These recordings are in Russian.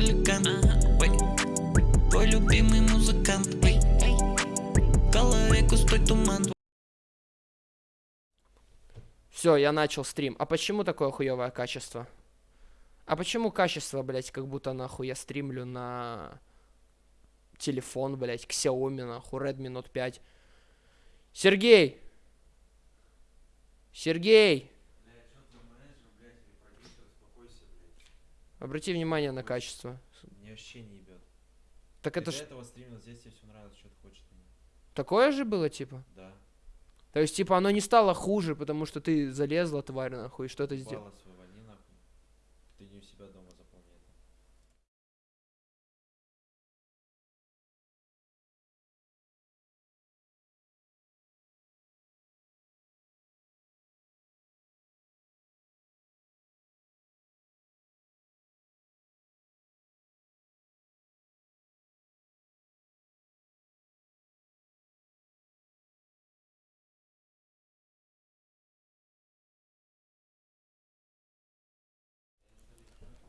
хулиган Ой. Твой любимый музыкант Эй. В голове густой туман Все, я начал стрим. А почему такое хуевое качество? А почему качество, блять, как будто нахуй я стримлю на телефон, блять, к Xiaomi, нахуй, Redmi Note 5. Сергей! Сергей! Обрати внимание на качество. Мне вообще не ебет. Так Ты это ж этого стримил здесь, тебе все нравится, что ты хочешь. такое же было, типа? Да. То есть, типа, оно не стало хуже, потому что ты залезла, тварь, нахуй, что ты сделал? Бала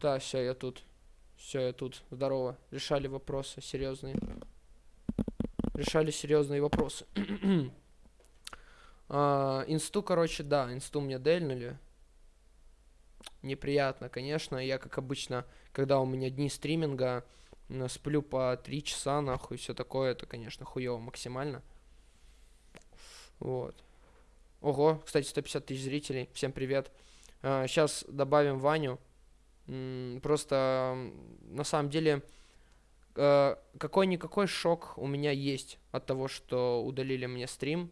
Да, все, я тут. Все, я тут. Здорово. Решали вопросы серьезные. Решали серьезные вопросы. А, инсту, короче, да, инсту мне дельнули. Неприятно, конечно. Я, как обычно, когда у меня дни стриминга, сплю по 3 часа, нахуй, все такое, это, конечно, хуево максимально. Вот. Ого, кстати, 150 тысяч зрителей. Всем привет. Сейчас добавим Ваню. Просто на самом деле э, какой-никакой шок у меня есть от того, что удалили мне стрим.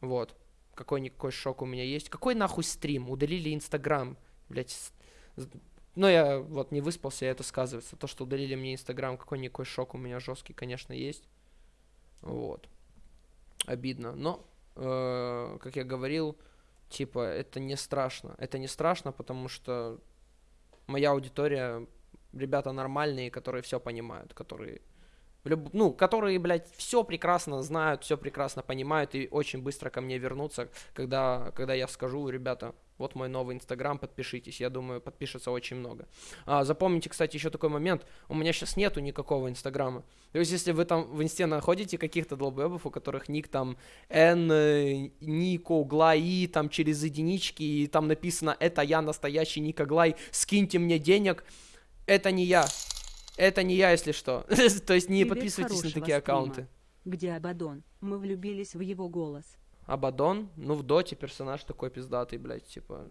Вот. Какой-никакой шок у меня есть. Какой нахуй стрим? Удалили Инстаграм. Блять. Ну, я вот не выспался, и это сказывается. То, что удалили мне Инстаграм, какой-никакой шок у меня жесткий, конечно, есть. Вот. Обидно. Но, э, как я говорил, типа, это не страшно. Это не страшно, потому что моя аудитория ребята нормальные, которые все понимают, которые люб- ну, которые, блядь, все прекрасно знают, все прекрасно понимают и очень быстро ко мне вернутся, когда, когда я скажу, ребята, вот мой новый инстаграм, подпишитесь. Я думаю, подпишется очень много. А, запомните, кстати, еще такой момент. У меня сейчас нету никакого инстаграма. То есть, если вы там в инсте находите каких-то долбоебов, у которых ник там N, э, Нико, Глаи, там через единички, и там написано «Это я, настоящий Ника Глай, скиньте мне денег», это не я. Это не я, если что. То есть не Привет, подписывайтесь на такие аккаунты. Где Абадон? Мы влюбились в его голос. Абадон, ну в доте персонаж такой пиздатый, блядь, типа,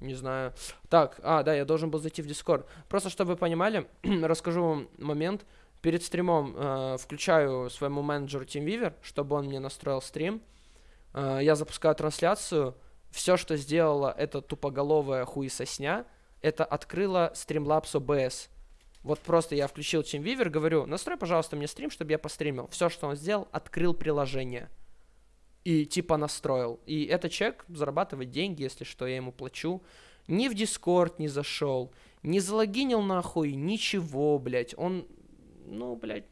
не знаю. Так, а, да, я должен был зайти в Дискорд. Просто, чтобы вы понимали, расскажу вам момент. Перед стримом э, включаю своему менеджеру TeamViewer, чтобы он мне настроил стрим. Э, я запускаю трансляцию. Все, что сделала эта тупоголовая хуесосня, это открыла Streamlabs OBS. Вот просто я включил TeamViewer, говорю, настрой, пожалуйста, мне стрим, чтобы я постримил. Все, что он сделал, открыл приложение. И типа настроил. И этот человек зарабатывает деньги, если что, я ему плачу. Ни в Дискорд не зашел, не залогинил нахуй, ничего, блядь. Он, ну, блядь,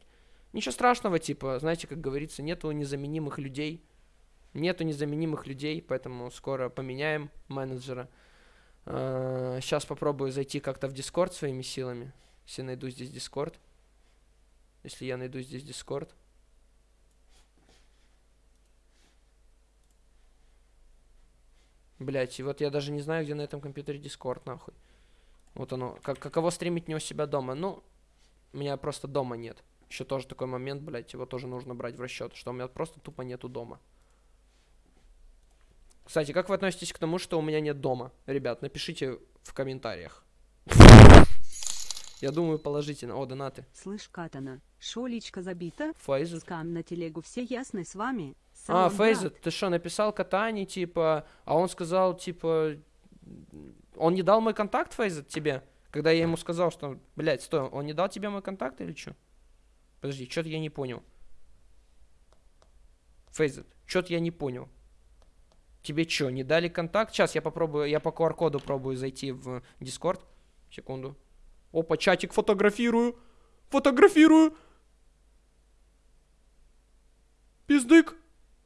ничего страшного, типа, знаете, как говорится, нету незаменимых людей. Нету незаменимых людей, поэтому скоро поменяем менеджера. Сейчас попробую зайти как-то в Дискорд своими силами. Если найду здесь Дискорд. Если я найду здесь Дискорд. Блять, и вот я даже не знаю, где на этом компьютере Дискорд, нахуй. Вот оно. Как, каково стримить не у себя дома? Ну, у меня просто дома нет. Еще тоже такой момент, блять, его тоже нужно брать в расчет, что у меня просто тупо нету дома. Кстати, как вы относитесь к тому, что у меня нет дома? Ребят, напишите в комментариях. Я думаю, положительно. О, донаты. Слышь, Катана, шо личка забита? Фейзет. Скам на телегу, все ясно с вами? А, Салон, Фейзет, ты что, написал Катани, типа, а он сказал, типа, он не дал мой контакт, Фейзет, тебе? Когда я ему сказал, что, блядь, стой, он не дал тебе мой контакт или что? Подожди, что-то я не понял. Фейзет, что-то я не понял. Тебе что, не дали контакт? Сейчас я попробую, я по QR-коду пробую зайти в Discord. Секунду. Опа, чатик фотографирую. Фотографирую. Пиздык.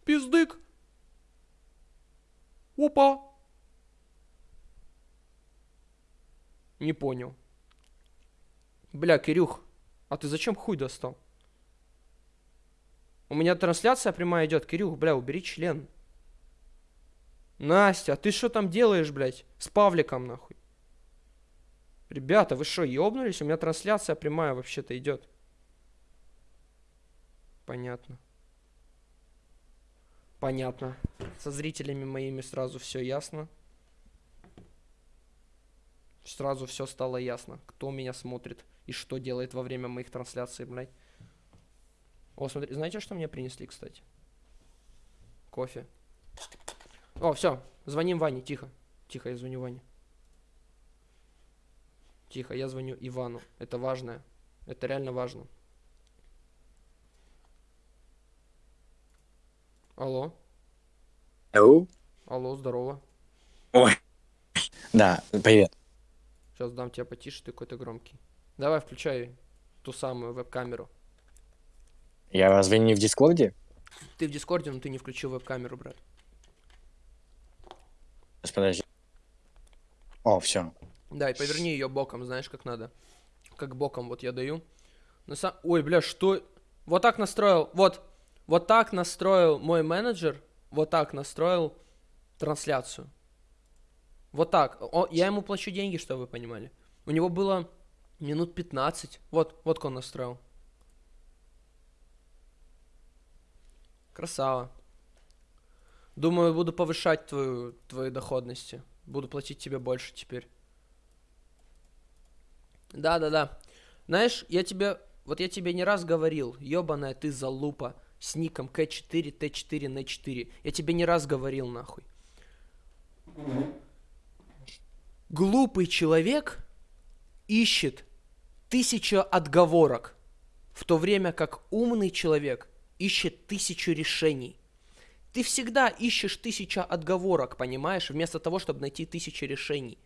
Пиздык. Опа. Не понял. Бля, Кирюх, а ты зачем хуй достал? У меня трансляция прямая идет. Кирюх, бля, убери член. Настя, а ты что там делаешь, блядь? С Павликом, нахуй. Ребята, вы что, ёбнулись? У меня трансляция прямая вообще-то идет. Понятно. Понятно. Со зрителями моими сразу все ясно. Сразу все стало ясно, кто меня смотрит и что делает во время моих трансляций, блядь. О, смотри, знаете, что мне принесли, кстати? Кофе. О, все, звоним Ване, тихо. Тихо, я звоню Ване. Тихо, я звоню Ивану. Это важно. Это реально важно. Алло. Ау. Алло, здорово. Ой. Да, привет. Сейчас дам тебе потише, ты какой-то громкий. Давай, включай ту самую веб-камеру. Я разве не в Дискорде? Ты в Дискорде, но ты не включил веб-камеру, брат. Подожди. О, все. Да, и поверни ее боком, знаешь, как надо. Как боком вот я даю. На са- Ой, бля, что? Вот так настроил, вот, вот так настроил мой менеджер, вот так настроил трансляцию. Вот так. О, я ему плачу деньги, чтобы вы понимали. У него было минут 15. Вот, вот как он настроил. Красава. Думаю, буду повышать твою, твои доходности. Буду платить тебе больше теперь. Да-да-да. Знаешь, я тебе... Вот я тебе не раз говорил, ёбаная ты залупа с ником К4, Т4, Н4. Я тебе не раз говорил, нахуй. Глупый человек ищет тысячу отговорок, в то время как умный человек ищет тысячу решений. Ты всегда ищешь тысячу отговорок, понимаешь, вместо того, чтобы найти тысячу решений.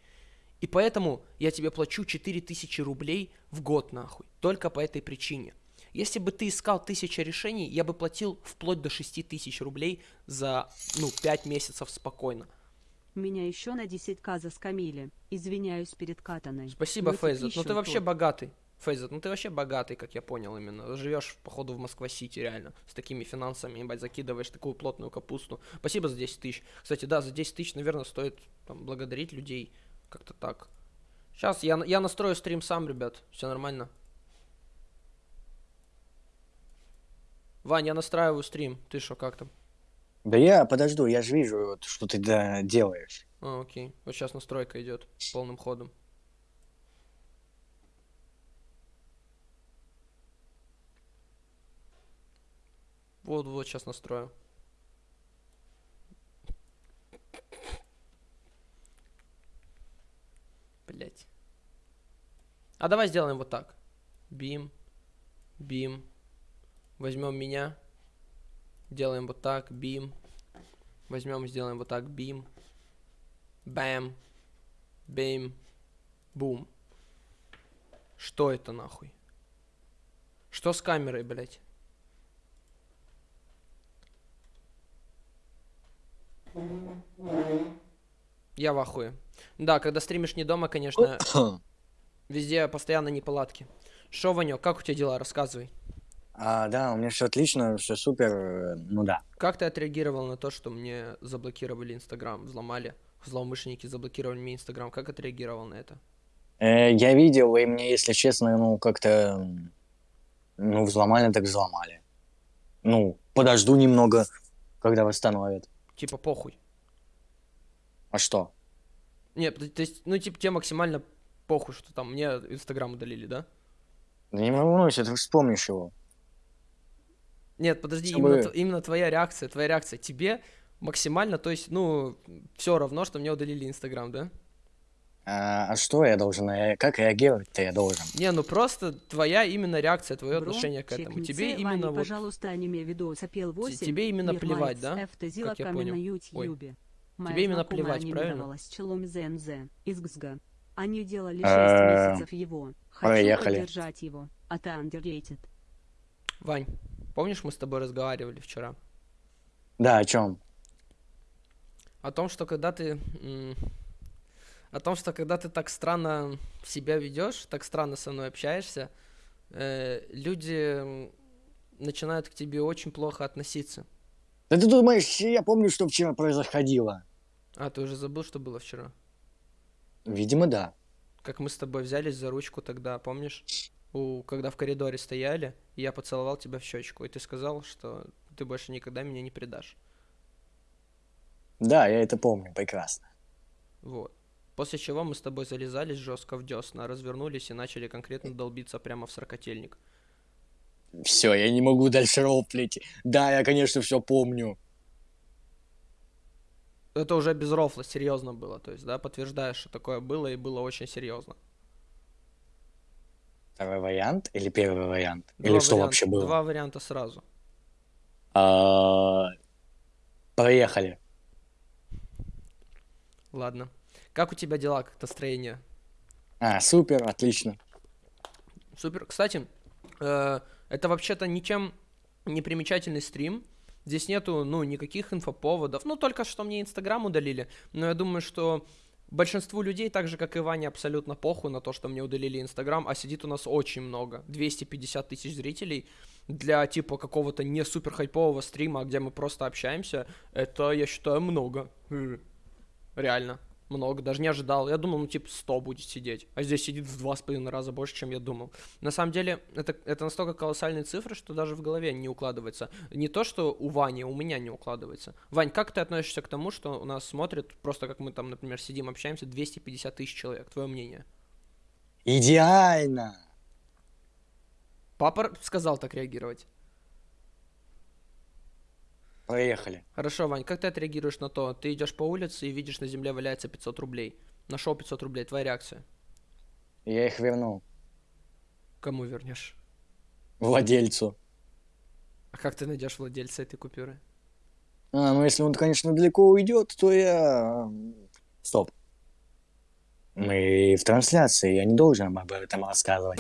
И поэтому я тебе плачу 4000 рублей в год, нахуй. Только по этой причине. Если бы ты искал тысяча решений, я бы платил вплоть до 6000 рублей за, ну, 5 месяцев спокойно. Меня еще на 10к заскамили. Извиняюсь перед катаной. Спасибо, Мыться Фейзет. Ну ты вообще тут. богатый. Фейзет, ну ты вообще богатый, как я понял именно. Живешь, походу, в Москва-Сити, реально. С такими финансами, ебать, закидываешь такую плотную капусту. Спасибо за 10 тысяч. Кстати, да, за 10 тысяч, наверное, стоит там, благодарить людей. Как-то так. Сейчас я, я настрою стрим сам, ребят. Все нормально. Вань, я настраиваю стрим. Ты что, как там? Да я подожду, я же вижу, вот, что ты да, делаешь. А, окей. Вот сейчас настройка идет полным ходом. Вот, вот, сейчас настрою. Блять. А давай сделаем вот так. Бим. Бим. Возьмем меня. Делаем вот так. Бим. Возьмем и сделаем вот так. Бим. Бэм. Бим. Бум. Что это нахуй? Что с камерой, блядь? Я в ахуе. Да, когда стримишь не дома, конечно, везде постоянно неполадки. Шо, Ванек, как у тебя дела? Рассказывай. А, да, у меня все отлично, все супер, э, ну да. Как ты отреагировал на то, что мне заблокировали Инстаграм, взломали? Злоумышленники заблокировали мне Инстаграм. Как отреагировал на это? Э, я видел, и мне, если честно, ну, как-то, ну, взломали, так взломали. Ну, подожду немного, когда восстановят. Типа похуй. А что? Нет, то то есть, ну, типа, тебе максимально похуй, что там мне Инстаграм удалили, да? Да не волнуйся, ты вспомнишь его. Нет, подожди, Чтобы- именно, именно твоя реакция, твоя реакция. Тебе максимально, то есть, ну, все равно, что мне удалили Инстаграм, да? А, а что я должен, ре- как реагировать-то я должен? Не, ну просто твоя именно реакция, твое Бро, отношение к этому. Тебе Ване, именно вот... пожалуйста, аниме видос апел 8. тебе именно плевать, да? Как я понял. на Ой. Моя Тебе именно плевать, правильно? челом ЗНЗ из ГСГ. Они делали 6 Э, месяцев его. Хочу поехали. поддержать его. А ты underrated. Вань, помнишь, мы с тобой разговаривали вчера? Да, о чем? О том, что когда ты... о том, что когда ты так странно себя ведешь, так странно со мной общаешься, э, люди начинают к тебе очень плохо относиться. Да ты думаешь, я помню, что вчера происходило? А, ты уже забыл, что было вчера? Видимо, да. Как мы с тобой взялись за ручку тогда, помнишь? У, когда в коридоре стояли, и я поцеловал тебя в щечку, и ты сказал, что ты больше никогда меня не предашь. Да, я это помню прекрасно. Вот. После чего мы с тобой залезались жестко в десна, развернулись и начали конкретно долбиться прямо в сорокотельник. Все, я не могу дальше рофлить. Да, я, конечно, все помню. Это уже без рофла, серьезно было, то есть, да, подтверждаешь, что такое было, и было очень серьезно. Второй вариант или первый вариант? или Два что варианта- вообще было? Два варианта сразу. А, Проехали. Ладно. Как у тебя дела, как настроение? А, супер, отлично. Супер. Кстати, э, это вообще-то ничем не примечательный стрим. Здесь нету, ну, никаких инфоповодов. Ну, только что мне Инстаграм удалили. Но я думаю, что большинству людей, так же, как и Ване, абсолютно похуй на то, что мне удалили Инстаграм. А сидит у нас очень много. 250 тысяч зрителей. Для, типа, какого-то не супер хайпового стрима, где мы просто общаемся, это, я считаю, много. Реально. Много, даже не ожидал. Я думал, ну, типа, 100 будет сидеть. А здесь сидит в два с половиной раза больше, чем я думал. На самом деле, это, это настолько колоссальные цифры, что даже в голове не укладывается. Не то, что у Вани, у меня не укладывается. Вань, как ты относишься к тому, что у нас смотрят, просто как мы там, например, сидим, общаемся, 250 тысяч человек? Твое мнение? Идеально. Папа сказал так реагировать. Проехали. Хорошо, Вань, как ты отреагируешь на то? Ты идешь по улице и видишь, на земле валяется 500 рублей. Нашел 500 рублей, твоя реакция? Я их вернул. Кому вернешь? Владельцу. А как ты найдешь владельца этой купюры? А, ну если он, конечно, далеко уйдет, то я... Стоп. Мы в трансляции, я не должен об этом рассказывать.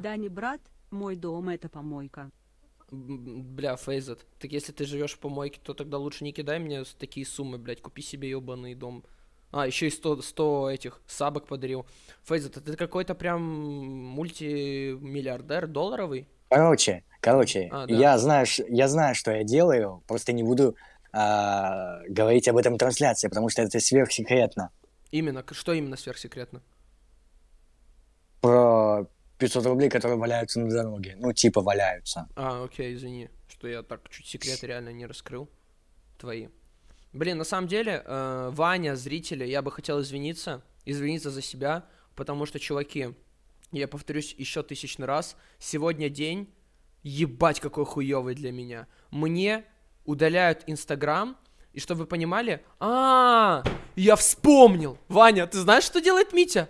Дани, брат, мой дом это помойка. Бля, Фейзет, так если ты живешь в помойке, то тогда лучше не кидай мне такие суммы, блядь, купи себе ебаный дом. А, еще и 100, 100 этих сабок подарил. Фейзет, ты какой-то прям мультимиллиардер долларовый? Короче, короче, А, да. я, знаю, я знаю, что я делаю, просто не буду а, говорить об этом в трансляции, потому что это сверхсекретно. Именно, что именно сверхсекретно? Про 500 рублей, которые валяются на дороге. Ну, типа валяются. А, окей, извини, что я так чуть секреты реально не раскрыл. Твои. Блин, на самом деле, э, Ваня, зрители, я бы хотел извиниться, извиниться за себя, потому что, чуваки, я повторюсь еще тысячный раз, сегодня день, ебать какой хуёвый для меня. Мне удаляют Инстаграм, и чтобы вы понимали, а, я вспомнил, Ваня, ты знаешь, что делает Митя?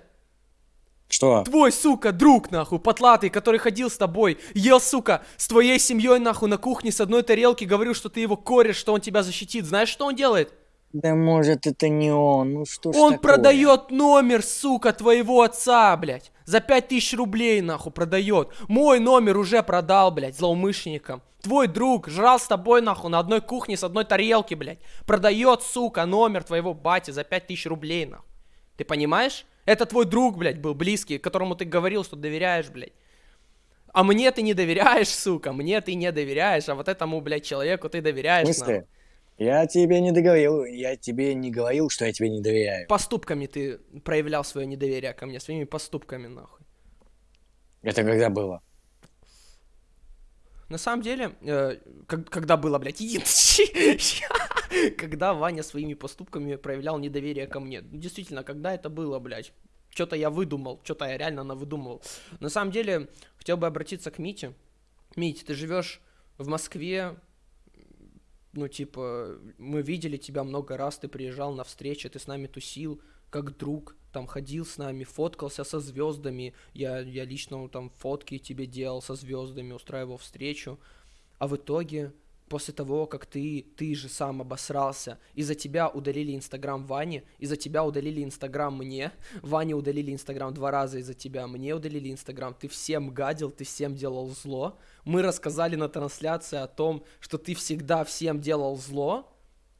Что? Твой, сука, друг, нахуй, потлатый, который ходил с тобой, ел, сука, с твоей семьей, нахуй, на кухне с одной тарелки, говорил, что ты его кореш, что он тебя защитит. Знаешь, что он делает? Да может это не он, ну что ж он такое? продает номер, сука, твоего отца, блядь. За пять тысяч рублей, нахуй, продает. Мой номер уже продал, блядь, злоумышленникам. Твой друг жрал с тобой, нахуй, на одной кухне с одной тарелки, блядь. Продает, сука, номер твоего бати за пять тысяч рублей, нахуй. Ты понимаешь? Это твой друг, блядь, был близкий, которому ты говорил, что доверяешь, блядь. А мне ты не доверяешь, сука, мне ты не доверяешь, а вот этому, блядь, человеку ты доверяешь, нахуй. смысле? Я тебе не договорил, я тебе не говорил, что я тебе не доверяю. Поступками ты проявлял свое недоверие ко мне, своими поступками, нахуй. Это когда было? На самом деле, э, как- когда было, блядь, иди- когда Ваня своими поступками проявлял недоверие ко мне. Ну, Действительно, когда это было, блядь? Что-то я выдумал, что-то я реально навыдумывал. На самом деле, хотел бы обратиться к Мите. Мить, ты живешь в Москве, ну, типа, мы видели тебя много раз, ты приезжал на встречи, ты с нами тусил, как друг, там ходил с нами, фоткался со звездами, я, я лично ну, там фотки тебе делал со звездами, устраивал встречу, а в итоге, после того, как ты, ты же сам обосрался, из-за тебя удалили Инстаграм Ване, из-за тебя удалили Инстаграм мне, Ване удалили Инстаграм два раза из-за тебя, мне удалили Инстаграм, ты всем гадил, ты всем делал зло, мы рассказали на трансляции о том, что ты всегда всем делал зло,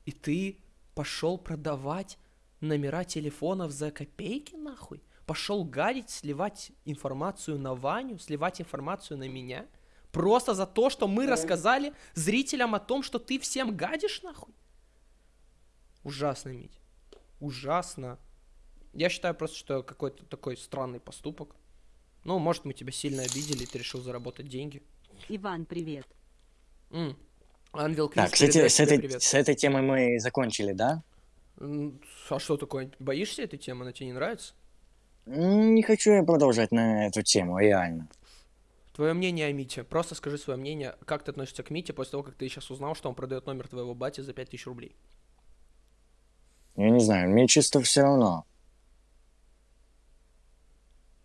и ты пошел продавать номера телефонов за копейки, нахуй? Пошел гадить, сливать информацию на Ваню, сливать информацию на меня? Просто за то, что мы рассказали зрителям о том, что ты всем гадишь, нахуй? Ужасно, Мить. Ужасно. Я считаю просто, что какой-то такой странный поступок. Ну, может, мы тебя сильно обидели, и ты решил заработать деньги. Иван, привет. М. Ангел Крис, Так, кстати, передай с тебе этой, привет. с этой темой мы закончили, да? М, А что такое? Боишься этой темы? Она тебе не нравится? М, Не хочу я продолжать на эту тему, реально. Твое мнение о Мите. Просто скажи свое мнение, как ты относишься к Мите после того, как ты сейчас узнал, что он продает номер твоего бати за 5000 рублей. Я не знаю, мне чисто все равно.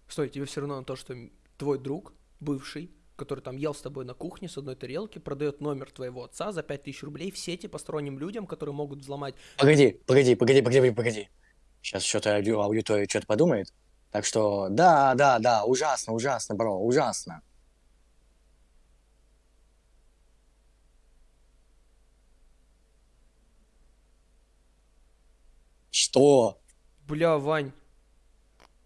Стой, тебе все равно на то, что твой друг, бывший, который там ел с тобой на кухне с одной тарелки, продает номер твоего отца за 5000 рублей в сети посторонним людям, которые могут взломать. Погоди, погоди, погоди, погоди, погоди. Сейчас что-то аудитория что-то подумает. Так что, да, да, да, ужасно, ужасно, бро, ужасно. Что? Бля, Вань.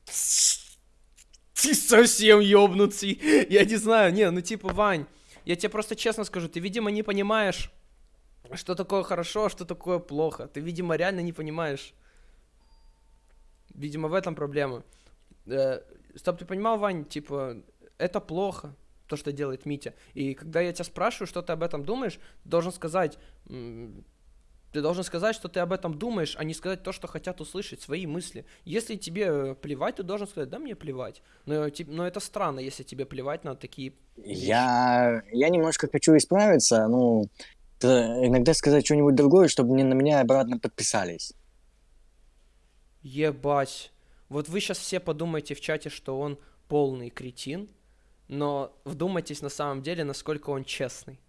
Ты совсем ёбнутый. Я не знаю, не, ну типа, Вань, я тебе просто честно скажу, ты, видимо, не понимаешь, что такое хорошо, а что такое плохо. Ты, видимо, реально не понимаешь. Видимо, в этом проблема. Э, Стоп, ты понимал, Вань, типа, это плохо, то, что делает Митя. И когда я тебя спрашиваю, что ты об этом думаешь, ты должен сказать, ты должен сказать, что ты об этом думаешь, а не сказать то, что хотят услышать, свои мысли. Если тебе э, плевать, ты должен сказать, да мне плевать. Но, ти- но это странно, если тебе плевать на такие... Я, я немножко хочу исправиться, ну, т- иногда сказать что-нибудь другое, чтобы не на меня обратно подписались. Ебать. Вот вы сейчас все подумаете в чате, что он полный кретин, но вдумайтесь на самом деле, насколько он честный.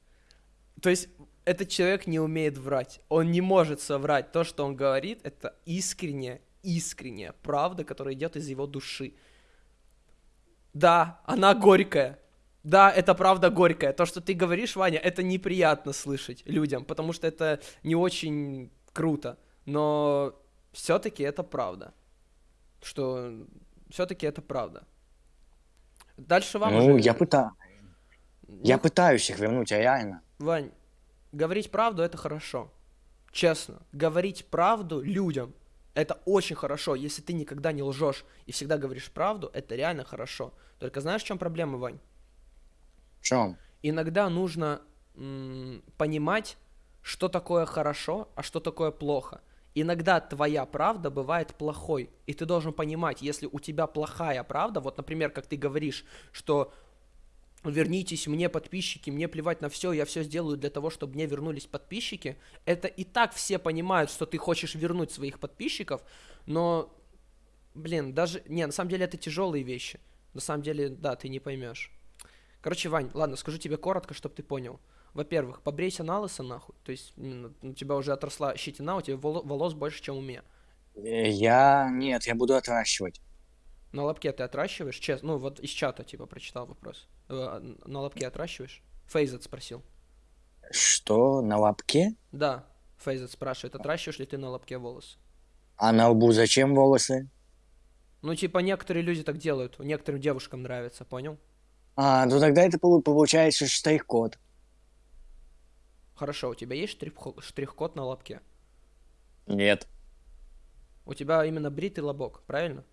То есть этот человек не умеет врать. Он не может соврать. То, что он говорит, это искренняя, искренняя правда, которая идет из его души. Да, она горькая. Да, это правда горькая. То, что ты говоришь, Ваня, это неприятно слышать людям, потому что это не очень круто. Но все-таки это правда. Что все-таки это правда. Дальше вам ну, уже- я, пыта... я Ну, пытаюсь их вернуть, а реально. Вань, говорить правду это хорошо. Честно. Говорить правду людям это очень хорошо. Если ты никогда не лжешь и всегда говоришь правду, это реально хорошо. Только знаешь, в чем проблема, Вань? В чем? Иногда нужно понимать, что такое хорошо, а что такое плохо. Иногда твоя правда бывает плохой, и ты должен понимать, если у тебя плохая правда, вот, например, как ты говоришь, что вернитесь мне подписчики, мне плевать на все, я все сделаю для того, чтобы мне вернулись подписчики. Это и так все понимают, что ты хочешь вернуть своих подписчиков, но, блин, даже, не, на самом деле это тяжелые вещи. На самом деле, да, ты не поймешь. Короче, Вань, ладно, скажу тебе коротко, чтобы ты понял. Во-первых, побрейся на лысо нахуй. То есть у тебя уже отросла щетина, у тебя воло- волос больше, чем у меня. Э, Я... Нет, я буду отращивать. На лобке ты отращиваешь? Честно, ну вот из чата типа прочитал вопрос. Э, На лобке отращиваешь? Фейзет спросил. Что, на лобке? Да, Фейзет спрашивает, отращиваешь ли ты на лобке волосы? А на лбу зачем волосы? Ну, типа, некоторые люди так делают, некоторым девушкам нравится, понял? А, ну тогда это полу- получается штрих-код. Хорошо, у тебя есть штрих- штрих-код на лобке? Нет. У тебя именно бритый лобок, правильно?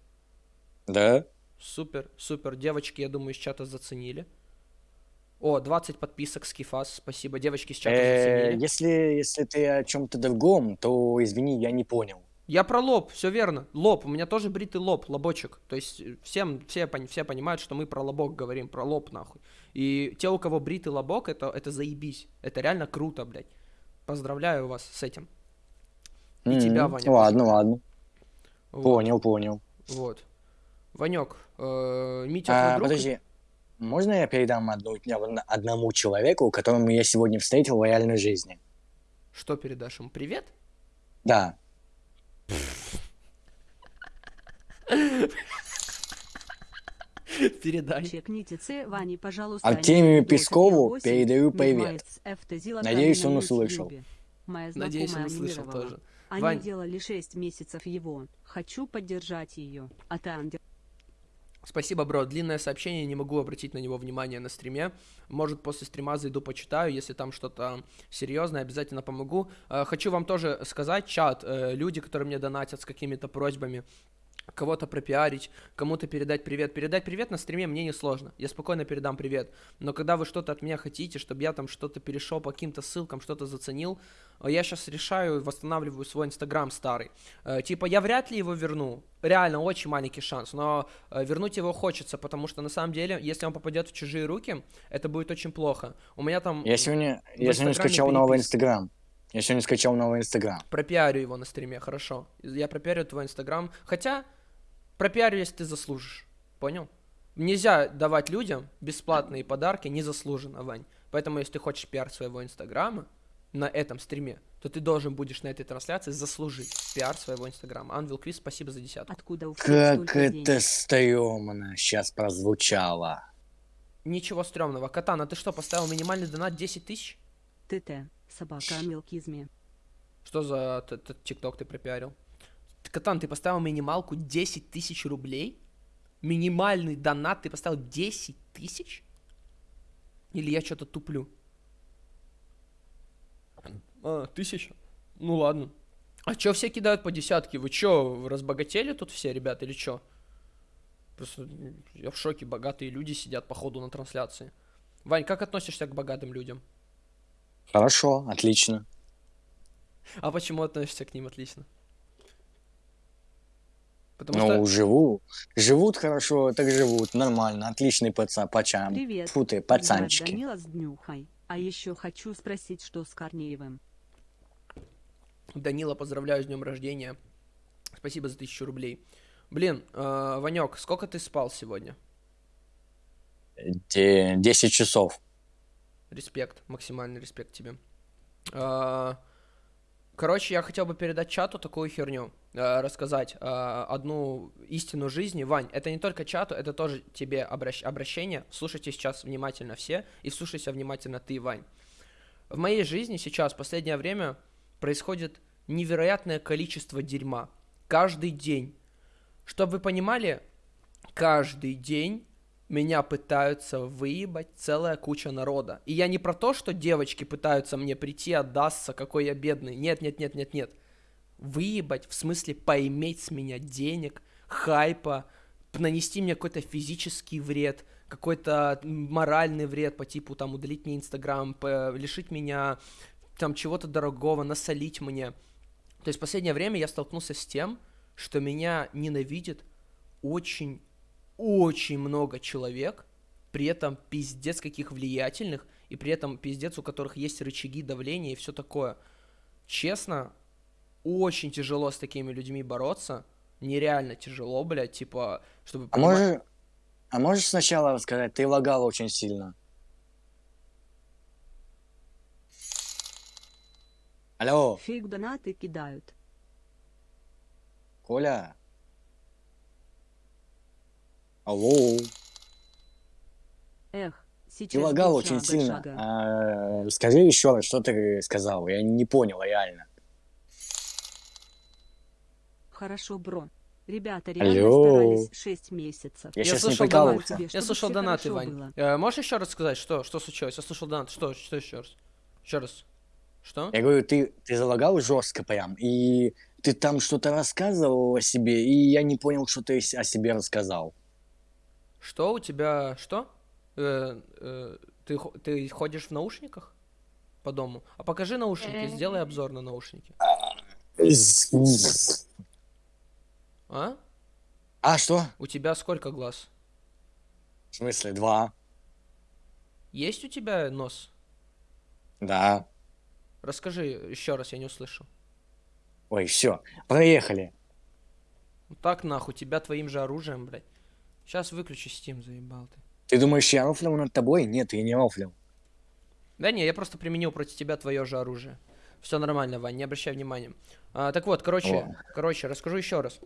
Да? Супер, супер. Девочки, я думаю, из чата заценили. О, 20 подписок с Кифас. Спасибо. Девочки из чата Э, заценили. Если, если ты о чем-то другом, то извини, я не понял. Я про лоб, все верно. Лоб. У меня тоже бритый лоб, лобочек. То есть э, всем, все, пон- все понимают, что мы про лобок говорим, про лоб нахуй. И те, у кого бритый лобок, это, это заебись. Это реально круто, блядь. Поздравляю вас с этим. И М, тебя, Ваня, Ладно, тоже. ладно. Вот, Понял, понял. Вот. Ванек, э, Митя А, друг? подожди. Можно я передам одну, одному человеку, которому я сегодня встретил в реальной жизни? Что передашь ему? Привет? Да. Передай. Чекните Ване, пожалуйста. Артемию. Пескову передаю привет. Надеюсь, он услышал. Надеюсь, он знакомая услышал тоже. Они Вань. делали 6 месяцев его. Хочу поддержать ее. А ты ангел. Спасибо, бро. Длинное сообщение, не могу обратить на него внимание на стриме. Может, после стрима зайду, почитаю. Если там что-то серьезное, обязательно помогу. Э, Хочу вам тоже сказать, чат, э, люди, которые мне донатят с какими-то просьбами, кого-то пропиарить, кому-то передать привет. Передать привет на стриме мне не сложно. Я спокойно передам привет. Но когда вы что-то от меня хотите, чтобы я там что-то перешел по каким-то ссылкам, что-то заценил, я сейчас решаю, восстанавливаю свой инстаграм старый. Э, Типа, я вряд ли его верну. Реально, очень маленький шанс. Но э, вернуть его хочется, потому что на самом деле, если он попадет в чужие руки, это будет очень плохо. У меня там Я сегодня, я сегодня скачал новый переписка. Инстаграм. Я сегодня скачал новый Инстаграм. пропиарю его на стриме, хорошо. Я пропиарю твой инстаграм. Хотя, пропиарю, если ты заслужишь. Понял? Нельзя давать людям бесплатные подарки незаслуженно, Вань. Поэтому, если ты хочешь пиар своего инстаграма на этом стриме, то ты должен будешь на этой трансляции заслужить пиар своего инстаграма. Анвил Квиз, спасибо за десятку. Откуда у Как это денег? стрёмно сейчас прозвучало. Ничего стрёмного. Катана, ты что, поставил минимальный донат 10 тысяч? ТТ. Собака мелкизме. Что за тикток ты пропиарил? Катан, ты поставил минималку 10 тысяч рублей? Минимальный донат ты поставил 10 тысяч? Или я что-то туплю? А, тысяча? Ну ладно. А чё все кидают по десятке? Вы чё, разбогатели тут все, ребята, или чё? Просто я в шоке, богатые люди сидят походу на трансляции. Вань, как относишься к богатым людям? Хорошо, отлично. А почему относишься к ним отлично? Потому Ну, что... живу. Живут хорошо, так живут. Нормально. Отличный пацан, пачам. Привет. Фу ты, пацанчики. Данила с днюхой. А еще хочу спросить, что с Корнеевым. Данила, поздравляю с днем рождения. Спасибо за тысячу рублей. Блин, э, Ванек, сколько ты спал сегодня? Де- 10 часов. Респект, максимальный респект тебе. Э, Короче, я хотел бы передать чату такую херню, э, рассказать э, одну истину жизни. Вань, это не только чату, это тоже тебе обращ- обращение. Слушайте сейчас внимательно все и слушайся внимательно ты, Вань. В моей жизни сейчас, в последнее время, происходит невероятное количество дерьма. Каждый день. Чтобы вы понимали, каждый день меня пытаются выебать целая куча народа. И я не про то, что девочки пытаются мне прийти, отдастся, какой я бедный. Нет, нет, нет, нет, нет. Выебать, в смысле поиметь с меня денег, хайпа, нанести мне какой-то физический вред, какой-то моральный вред по типу там удалить мне инстаграм, лишить меня там чего-то дорогого, насолить мне. То есть в последнее время я столкнулся с тем, что меня ненавидит очень очень много человек, при этом пиздец каких влиятельных, и при этом пиздец, у которых есть рычаги давления и все такое. Честно, очень тяжело с такими людьми бороться. Нереально тяжело, блядь, типа, чтобы... А понима- можешь, а можешь сначала рассказать, ты лагал очень сильно. Алло, Фейк донаты кидают. Коля. Алло. Эх, сейчас Ты лагал очень шага, сильно. шага. А, скажи еще раз, что ты сказал. Я не понял реально. Хорошо, бро. Ребята реально Алло. старались 6 месяцев. Я, Я сейчас не слышал Желаю прикалывался. тебе, Я слышал донаты, Вань. было. Э, можешь еще раз сказать, что, что случилось? Я слышал донаты. Что, что еще раз? Еще раз. Что? Я говорю, ты, ты залагал жестко прям, и ты там что-то рассказывал о себе, и я не понял, что ты о себе рассказал. Что у тебя... Что? Э, э, ты, ты ходишь в наушниках по дому? А покажи наушники, сделай обзор на наушники. А? А что? У тебя сколько глаз? В смысле, два? Есть у тебя нос? Да. Расскажи еще раз, я не услышал. Ой, все, проехали. Вот так нахуй, тебя твоим же оружием, блядь. Сейчас выключи Steam, заебал ты. Ты думаешь, я рофлил над тобой? Нет, я не рофлил. Да не, я просто применил против тебя твое же оружие. Все нормально, Вань, не обращай внимания. А, так вот, короче, О. короче, расскажу еще раз.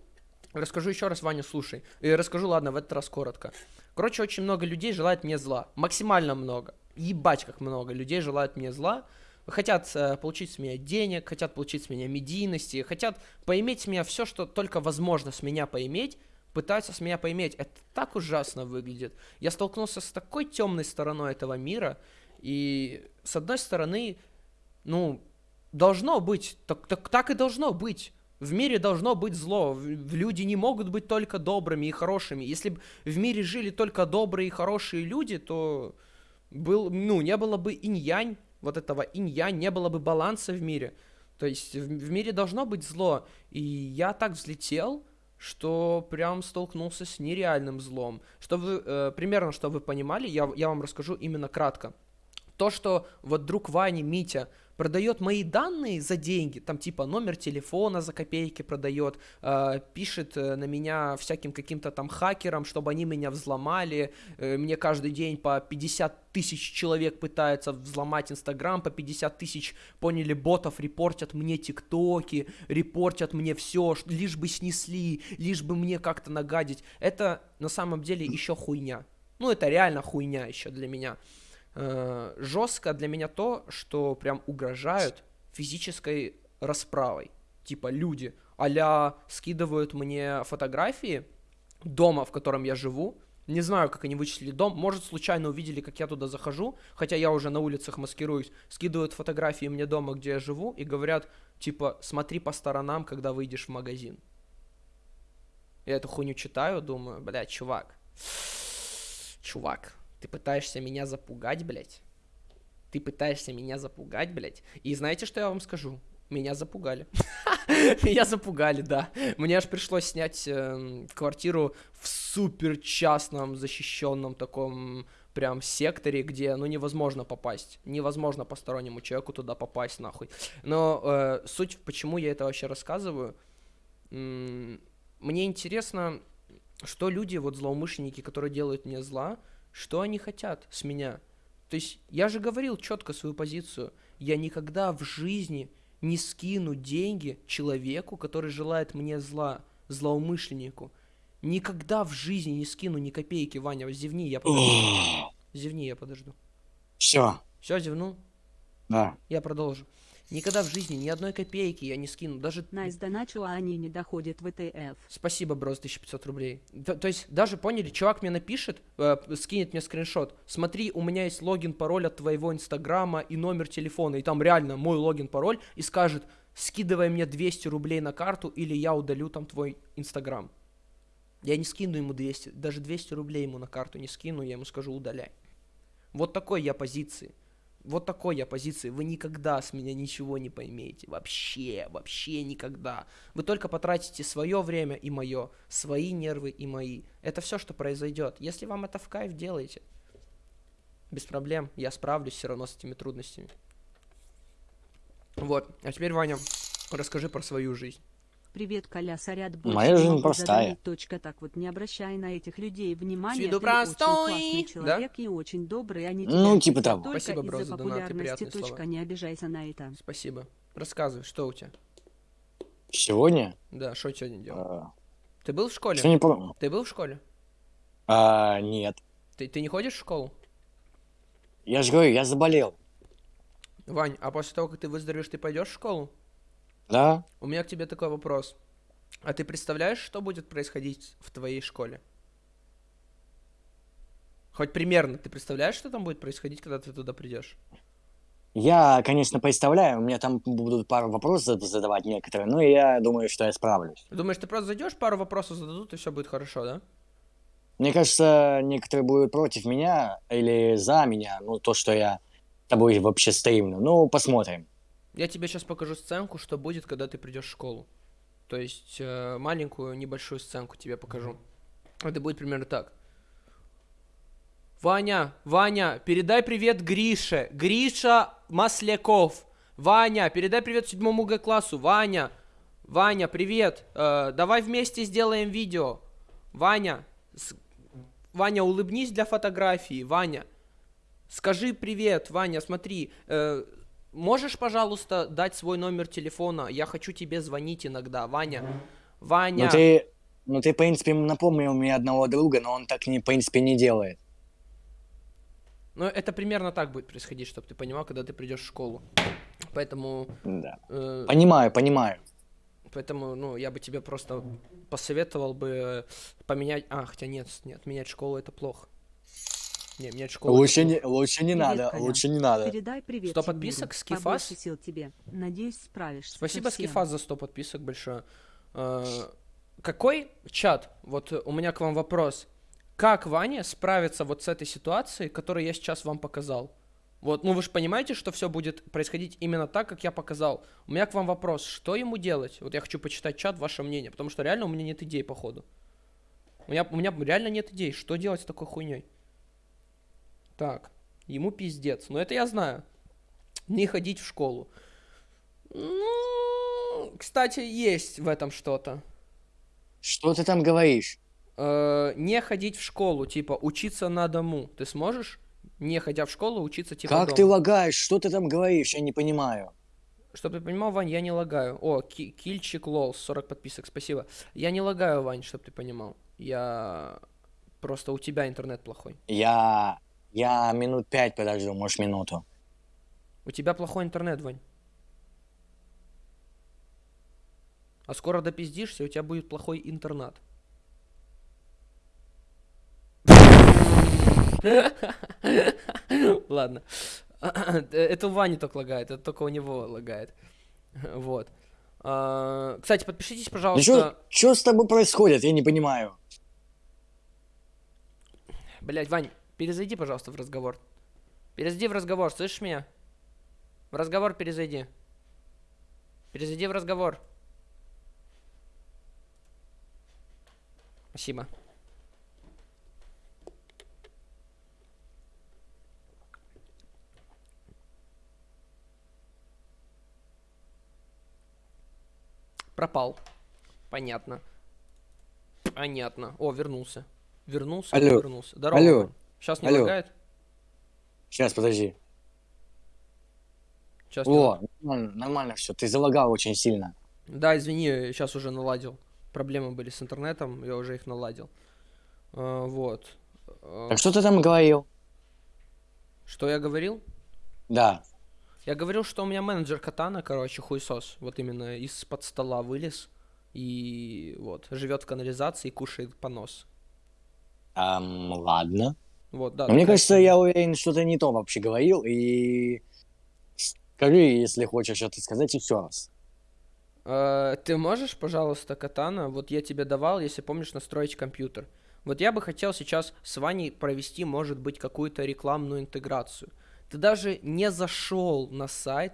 Расскажу еще раз, Ваня, слушай. И расскажу, ладно, в этот раз коротко. Короче, очень много людей желает мне зла. Максимально много. Ебать, как много людей желает мне зла. Хотят э, получить с меня денег, хотят получить с меня медийности, хотят поиметь с меня все, что только возможно с меня поиметь, пытаются с меня поиметь. Это так ужасно выглядит. Я столкнулся с такой темной стороной этого мира, и с одной стороны, ну, должно быть, так, так, так и должно быть. В мире должно быть зло. Люди не могут быть только добрыми и хорошими. Если бы в мире жили только добрые и хорошие люди, то был, ну, не было бы инь-янь, вот этого инь-янь, не было бы баланса в мире. То есть в, в мире должно быть зло. И я так взлетел, что прям столкнулся с нереальным злом. Что вы, э, примерно, что вы понимали, я, я вам расскажу именно кратко. То, что вот друг Вани, Митя, продает мои данные за деньги, там типа номер телефона за копейки продает, э, пишет э, на меня всяким каким-то там хакерам, чтобы они меня взломали, э, мне каждый день по 50 тысяч человек пытается взломать Инстаграм, по 50 тысяч, поняли, ботов репортят мне тиктоки, репортят мне все, лишь бы снесли, лишь бы мне как-то нагадить. Это на самом деле еще хуйня. Ну, это реально хуйня еще для меня. Э, жестко для меня то, что прям угрожают физической расправой. Типа люди а скидывают мне фотографии дома, в котором я живу. Не знаю, как они вычислили дом. Может, случайно увидели, как я туда захожу, хотя я уже на улицах маскируюсь. Скидывают фотографии мне дома, где я живу, и говорят, типа, смотри по сторонам, когда выйдешь в магазин. Я эту хуйню читаю, думаю, блядь, чувак. Чувак, ты пытаешься меня запугать, блядь? Ты пытаешься меня запугать, блядь? И знаете, что я вам скажу? Меня запугали. Меня запугали, да. Мне аж пришлось снять эм, квартиру в супер частном, защищенном таком прям секторе, где, ну, невозможно попасть. Невозможно постороннему человеку туда попасть, нахуй. Но э, суть, почему я это вообще рассказываю, мне интересно, что люди, вот злоумышленники, которые делают мне зла, что они хотят с меня. То есть я же говорил четко свою позицию. Я никогда в жизни не скину деньги человеку, который желает мне зла, злоумышленнику. Никогда в жизни не скину ни копейки, Ваня, зевни, я подожду. Зевни, я подожду. Все, Все, зевнул? да. Я продолжу. Никогда в жизни ни одной копейки я не скину, даже Найс доначу, а они не доходят в ТФ. Спасибо, бро, за 1500 рублей. То, то есть, даже поняли, чувак мне напишет, э, скинет мне скриншот. Смотри, у меня есть логин, пароль от твоего инстаграма и номер телефона. И там реально мой логин, пароль. И скажет, скидывай мне 200 рублей на карту, или я удалю там твой инстаграм. Я не скину ему 200, даже 200 рублей ему на карту не скину, я ему скажу, удаляй. Вот такой я позиции. Вот такой я позиции. Вы никогда с меня ничего не поймете. Вообще, вообще никогда. Вы только потратите свое время и мое, свои нервы и мои. Это все, что произойдет. Если вам это в кайф, делайте. Без проблем. Я справлюсь все равно с этими трудностями. Вот. А теперь, Ваня, расскажи про свою жизнь. Привет, Коля, сорят Моя жизнь простая. задавить, Точка так вот, не обращай на этих людей внимания. ты простой, очень классный да? человек и очень добрый, они Ну, тебя типа того. только Спасибо, бро, за донаты, популярности. приятные Точка, слова. не обижайся на это. Спасибо. Рассказывай, что у тебя? Сегодня? Да, что сегодня делал? а, Ты был в школе? Что не помню. Ты был в школе? А, нет. Ты, ты не ходишь в школу? Я же говорю, я заболел. Вань, а после того, как ты выздоровеешь, ты пойдешь в школу? Да? У меня к тебе такой вопрос. А ты представляешь, что будет происходить в твоей школе? Хоть примерно ты представляешь, что там будет происходить, когда ты туда придешь? Я, конечно, представляю, у меня там будут пару вопросов зад- задавать некоторые, но я думаю, что я справлюсь. Думаешь, ты просто зайдешь, пару вопросов зададут, и все будет хорошо, да? Мне кажется, некоторые будут против меня или за меня, ну, то, что я с тобой вообще стримлю. Ну, посмотрим. Я тебе сейчас покажу сценку, что будет, когда ты придешь в школу. То есть э, маленькую небольшую сценку тебе покажу. Это будет примерно так. Ваня, Ваня, передай привет Грише. Гриша Масляков. Ваня, передай привет седьмому Г классу. Ваня, Ваня, привет. Э, давай вместе сделаем видео. Ваня, с- Ваня, улыбнись для фотографии. Ваня, скажи привет, Ваня, смотри. э, можешь, пожалуйста, дать свой номер телефона? Я хочу тебе звонить иногда, Ваня. Ваня. Ну, ты, ну, ты, в принципе, напомнил мне одного друга, но он так, не, в принципе, не делает. Ну, это примерно так будет происходить, чтобы ты понимал, когда ты придешь в школу. Поэтому, Да. э, Понимаю, понимаю. поэтому, ну, я бы тебе просто посоветовал бы поменять. А, хотя нет, нет, менять школу это плохо. Не, школу. это Лучше не, лучше не Привет, надо, Коля. лучше не надо. Передай привет Сто Тимуру. подписок, Скифас? Побольше сил тебе. Надеюсь, справишься. Спасибо. Скифас, за 100 подписок большое. Э, Какой чат? Вот э, у меня к вам вопрос. Как Ваня справится вот с этой ситуацией, которую я сейчас вам показал? Вот, ну вы же понимаете, что все будет происходить именно так, как я показал. У меня к вам вопрос, что ему делать? Вот я хочу почитать чат, ваше мнение, потому что реально у меня нет идей, походу. У меня, у меня реально нет идей, что делать с такой хуйней. Так, ему пиздец. Но это я знаю. Не ходить в школу. Ну, кстати, есть в этом что-то. Что ты там говоришь? Э, не ходить в школу, типа учиться на дому. Ты сможешь, не ходя в школу, учиться типа как дома? ты лагаешь? Что ты там говоришь? Я не понимаю. Чтобы ты понимал, Вань, я не лагаю. О, ки- кильчик лол, 40 подписок, спасибо. Я не лагаю, Вань, чтобы ты понимал. Я... Просто у тебя интернет плохой. Я... Я минут пять подожду, может минуту. У тебя плохой интернет, Вань. А скоро допиздишься, у тебя будет плохой интернат. Ладно. Это у Вани только лагает, это только у него лагает. Вот. А, Кстати, подпишитесь, Да пожалуйста. что с тобой происходит? Я не понимаю. Блять, Вань, перезайди, пожалуйста, в разговор. Перезайди в разговор, слышишь меня? В разговор перезайди. Перезайди в разговор. Спасибо. Пропал. Понятно. Понятно. О, вернулся. Вернулся, Алло. вернулся. Здорово. Алло. Сейчас не Алло. лагает? Сейчас, подожди. Сейчас О, нормально, нормально все. Ты залагал очень сильно. Да, извини, сейчас уже наладил. Проблемы были с интернетом, я уже их наладил. А, вот. А, Так что ты там говорил? Что я говорил? Да. Я говорил, что у меня менеджер Катана, короче, хуесос. Вот именно из-под стола вылез. И вот, живет в канализации и кушает понос. Ам, ладно. Вот, да. Мне кажется, я уверен, что ты не то вообще говорил. И скажи, если хочешь это сказать, еще раз. Э, Ты можешь, пожалуйста, Катана, вот я тебе давал, если помнишь, настроить компьютер. Вот я бы хотел сейчас с Ваней провести, может быть, какую-то рекламную интеграцию. Ты даже не зашел на сайт,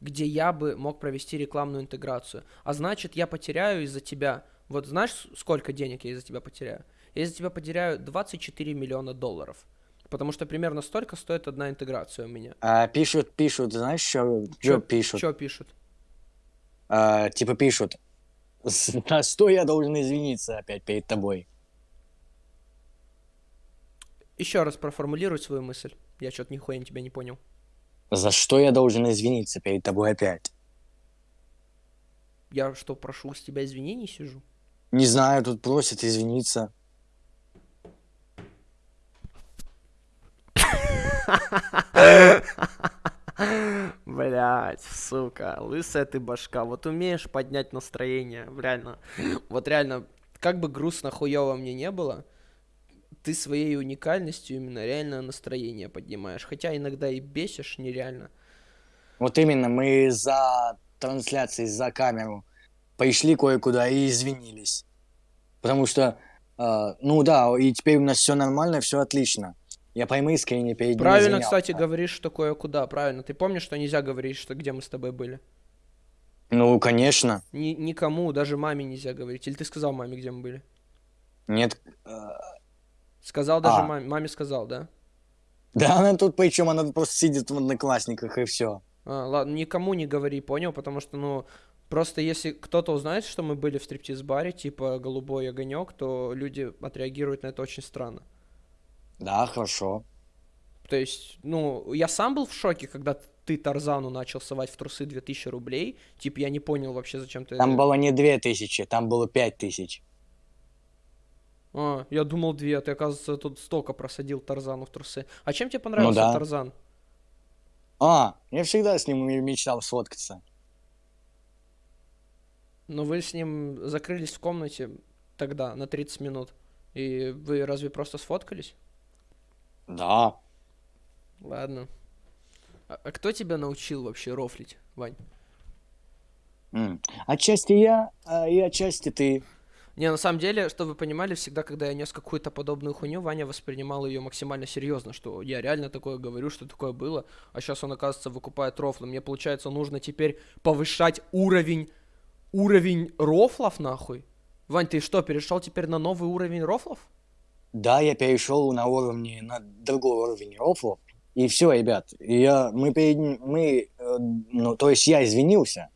где я бы мог провести рекламную интеграцию. А значит, я потеряю из-за тебя... Вот знаешь, сколько денег я из-за тебя потеряю? Я из-за тебя потеряю 24 миллиона долларов. Потому что примерно столько стоит одна интеграция у меня. А, пишут, пишут, знаешь, что, что пишут? Что пишут? А, типа пишут, за что я должен извиниться опять перед тобой? Еще раз проформулируй свою мысль. Я что-то нихуя тебя не понял. За что я должен извиниться перед тобой опять? Я что, прошу с тебя извинений сижу? Не знаю, тут просят извиниться. Блять, сука, лысая ты башка. Вот умеешь поднять настроение, реально. Вот реально, как бы грустно, хуёво мне не было, ты своей уникальностью именно реально настроение поднимаешь. Хотя иногда и бесишь нереально. Вот именно, мы за трансляцией, за камеру пришли кое-куда и извинились. Потому что, э, ну да, и теперь у нас все нормально, все отлично. Я прям искренне перед ним Правильно, извинялся. кстати, говоришь, что кое-куда. Правильно. Ты помнишь, что нельзя говорить, что где мы с тобой были? Ну, конечно. Ни- никому, даже маме нельзя говорить. Или ты сказал маме, где мы были? Нет. Сказал даже А. маме. Маме сказал, да? Да она тут причем, она просто сидит в одноклассниках и все. А, ладно, никому не говори, понял? Потому что, ну, просто если кто-то узнает, что мы были в стриптиз-баре, типа голубой огонек, то люди отреагируют на это очень странно. Да, хорошо. То есть, ну, я сам был в шоке, когда ты Тарзану начал совать в трусы 2000 рублей. Типа, я не понял вообще, зачем ты... Там было не две тысячи, там было пять тысяч. А, я думал две, а ты, оказывается, тут столько просадил Тарзану в трусы. А чем тебе понравился да. Тарзан? А, я всегда с ним мечтал сфоткаться. Ну, вы с ним закрылись в комнате тогда на 30 минут. И вы разве просто сфоткались? Да. Ладно. А, а кто тебя научил вообще рофлить, Вань? М. Отчасти я, а и отчасти ты. Не, на самом деле, что вы понимали, всегда, когда я нес какую-то подобную хуйню, Ваня воспринимал ее максимально серьезно, что я реально такое говорю, что такое было, а сейчас он, оказывается, выкупает рофлы. Мне, получается, нужно теперь повышать уровень, уровень рофлов, нахуй? Вань, ты что, перешел теперь на новый уровень рофлов? Да, я перешел на уровне, на другой уровень рофлов. И все, ребят, я, мы, перед, мы, э, ну, то есть я извинился,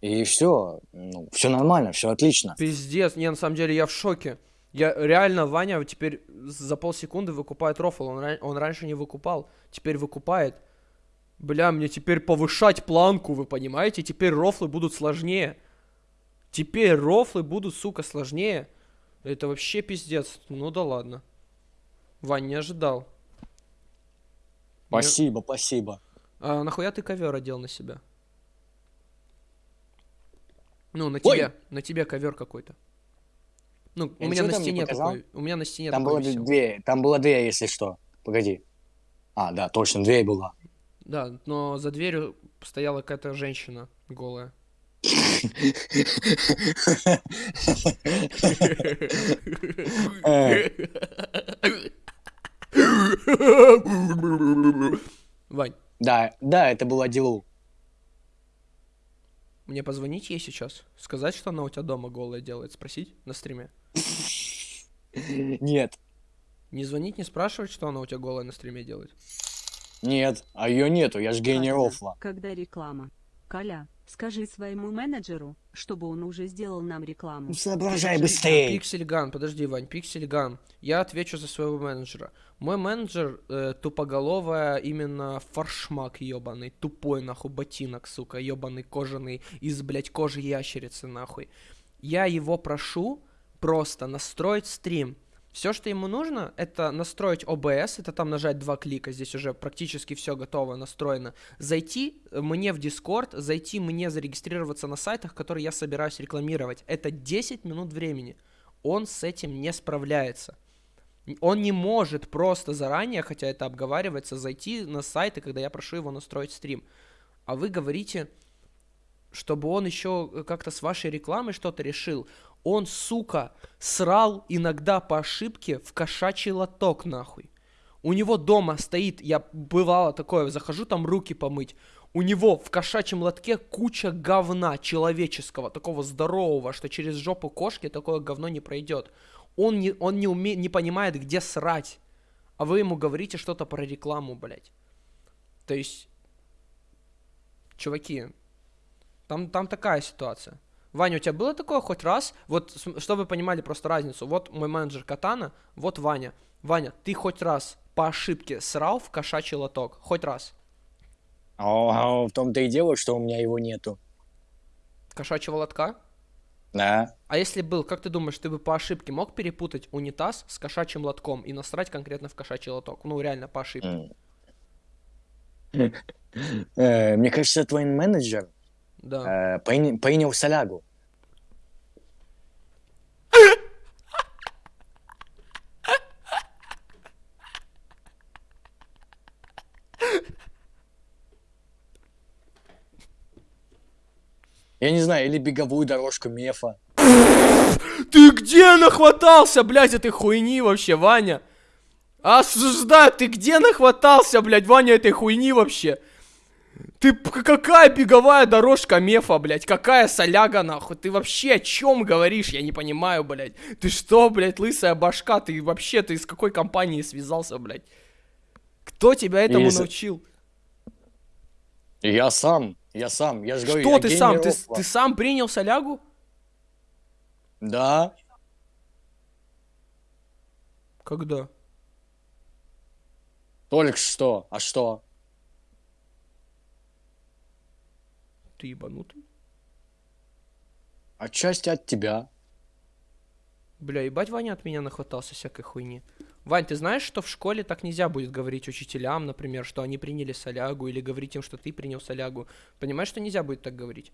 и все, ну, все нормально, все отлично. Пиздец, не, на самом деле я в шоке. Я реально, Ваня теперь за полсекунды выкупает рофл, он, он раньше не выкупал, теперь выкупает. Бля, мне теперь повышать планку, вы понимаете? Теперь рофлы будут сложнее. Теперь рофлы будут, сука, сложнее. Это вообще пиздец. Ну да ладно. Вань, не ожидал. Мне- Спасибо, спасибо. А нахуя ты ковер одел на себя? Ну, на Ой! тебе, на тебе ковер какой-то. Ну, у Я меня ничего на стене такой. У меня на стене Там такой висел. дверь, там была дверь, если что. Погоди. А, да, точно, дверь была. Да, но за дверью стояла какая-то женщина голая. Вань, Да, да, это была Дилу. мне позвонить ей сейчас? Сказать, что она у тебя дома голая делает? Спросить на стриме? Нет, Не звонить, не спрашивать, что она у тебя голая на стриме делает? нет, а ее нету, я ж гений рофла. Когда реклама. Коля, скажи своему менеджеру, чтобы он уже сделал нам рекламу. Ну соображай быстрее. Пиксельган, подожди, Вань, Пиксельган. Я отвечу за своего менеджера. Мой менеджер э, тупоголовая, именно форшмак ебаный, тупой нахуй ботинок, сука, ебаный кожаный, из, блядь, кожи ящерицы нахуй. Я его прошу просто настроить стрим. Все, что ему нужно, это настроить OBS, это там нажать два клика, здесь уже практически все готово, настроено. Зайти мне в Discord, зайти мне зарегистрироваться на сайтах, которые я собираюсь рекламировать. Это 10 минут времени. Он с этим не справляется. Он не может просто заранее, хотя это обговаривается, зайти на сайты, когда я прошу его настроить стрим. А вы говорите, чтобы он еще как-то с вашей рекламой что-то решил. Он, сука, срал иногда по ошибке в кошачий лоток, нахуй. У него дома стоит, я бывало такое, захожу там руки помыть. У него в кошачьем лотке куча говна человеческого, такого здорового, что через жопу кошки такое говно не пройдет. Он не, он не, уме, не понимает, где срать. А вы ему говорите что-то про рекламу, блядь. То есть, чуваки, там, там такая ситуация. Ваня, у тебя было такое хоть раз? Вот, чтобы вы понимали просто разницу. Вот мой менеджер Катана, вот Ваня. Ваня, ты хоть раз по ошибке срал в кошачий лоток? Хоть раз. О, в том-то и дело, что у меня его нету. Кошачьего лотка? Да. А если был, как ты думаешь, ты бы по ошибке мог перепутать унитаз с кошачьим лотком и насрать конкретно в кошачий лоток? Ну, реально, по ошибке. Э, Мне кажется, твой менеджер Да. э, принял солягу. Я не знаю, или беговую дорожку мефа. Ты где нахватался, блядь, этой хуйни вообще, Ваня? Осуждаю, ты где нахватался, блядь, Ваня, этой хуйни вообще? Ты какая беговая дорожка мефа, блядь? Какая соляга, нахуй? Ты вообще о чем говоришь? Я не понимаю, блядь. Ты что, блядь, лысая башка? Ты вообще, ты с какой компанией связался, блядь? Кто тебя этому Из- научил? Я сам, я сам, я же говорю, Что я ты сам? Ты, ты сам принял солягу? Да, Когда? только что. А что? Ты ебанутый? Отчасти от тебя. Бля, ебать Ваня от меня нахватался всякой хуйни. Вань, ты знаешь, что в школе так нельзя будет говорить учителям, например, что они приняли солягу, или говорить им, что ты принял солягу. Понимаешь, что нельзя будет так говорить?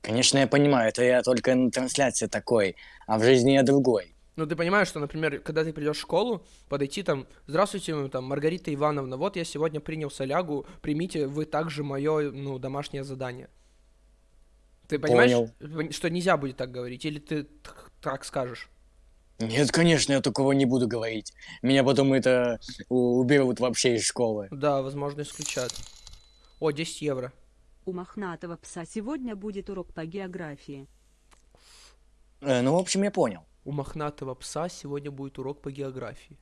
Конечно, я понимаю, это я только на трансляции такой, а в жизни я другой. Ну, ты понимаешь, что, например, когда ты придешь в школу, подойти там, здравствуйте, ну, там, Маргарита Ивановна, вот я сегодня принял солягу, примите вы также мое, ну, домашнее задание. Ты понимаешь, Понял. пон- что нельзя будет так говорить, или ты так скажешь? Нет, конечно, я такого не буду говорить. Меня потом это уберут вообще из школы. Да, возможно, исключат. О, 10 евро. У мохнатого пса сегодня будет урок по географии. Э, ну, в общем, я понял. У мохнатого пса сегодня будет урок по географии.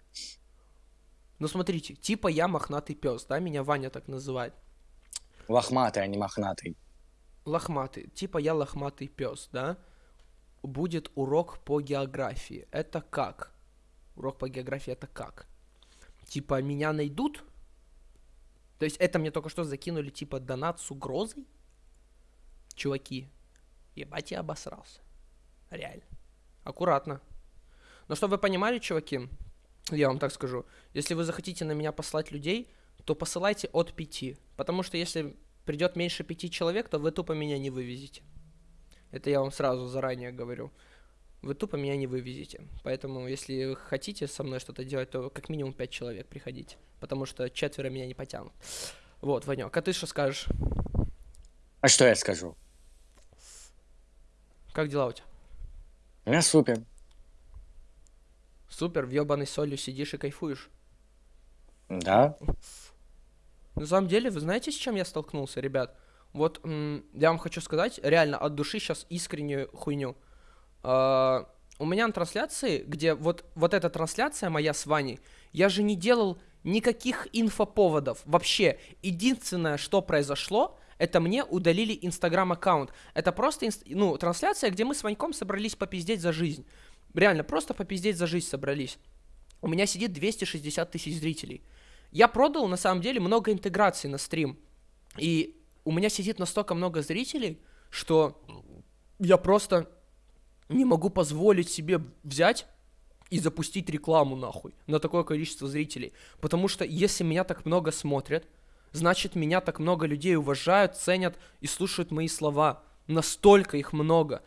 Ну, смотрите, типа я мохнатый пес, да, меня Ваня так называет. Лохматый, а не мохнатый. Лохматый, типа я лохматый пес, да? Будет урок по географии. Это как? Урок по географии это как? Типа меня найдут? То есть это мне только что закинули типа донат с угрозой? Чуваки, ебать я обосрался. Реально. Аккуратно. Но чтобы вы понимали, чуваки, я вам так скажу, если вы захотите на меня послать людей, то посылайте от пяти. Потому что если придет меньше пяти человек, то вы тупо меня не вывезете. Это я вам сразу заранее говорю. Вы тупо меня не вывезете. Поэтому, если хотите со мной что-то делать, то как минимум пять человек приходите. Потому что четверо меня не потянут. Вот, Ванек, а ты что скажешь? А что я скажу? Как дела у тебя? Меня супер. Супер, в ебаной солью сидишь и кайфуешь. Да? На самом деле, вы знаете, с чем я столкнулся, ребят? Вот я вам хочу сказать, реально от души сейчас искреннюю хуйню. А, у меня на трансляции, где вот, вот эта трансляция моя с Ваней, я же не делал никаких инфоповодов вообще. Единственное, что произошло, это мне удалили инстаграм аккаунт. Это просто инст- ну, трансляция, где мы с Ваньком собрались попиздеть за жизнь. Реально, просто попиздеть за жизнь собрались. У меня сидит 260 тысяч зрителей. Я продал, на самом деле, много интеграций на стрим. И у меня сидит настолько много зрителей, что я просто не могу позволить себе взять и запустить рекламу нахуй на такое количество зрителей. Потому что если меня так много смотрят, значит меня так много людей уважают, ценят и слушают мои слова. Настолько их много.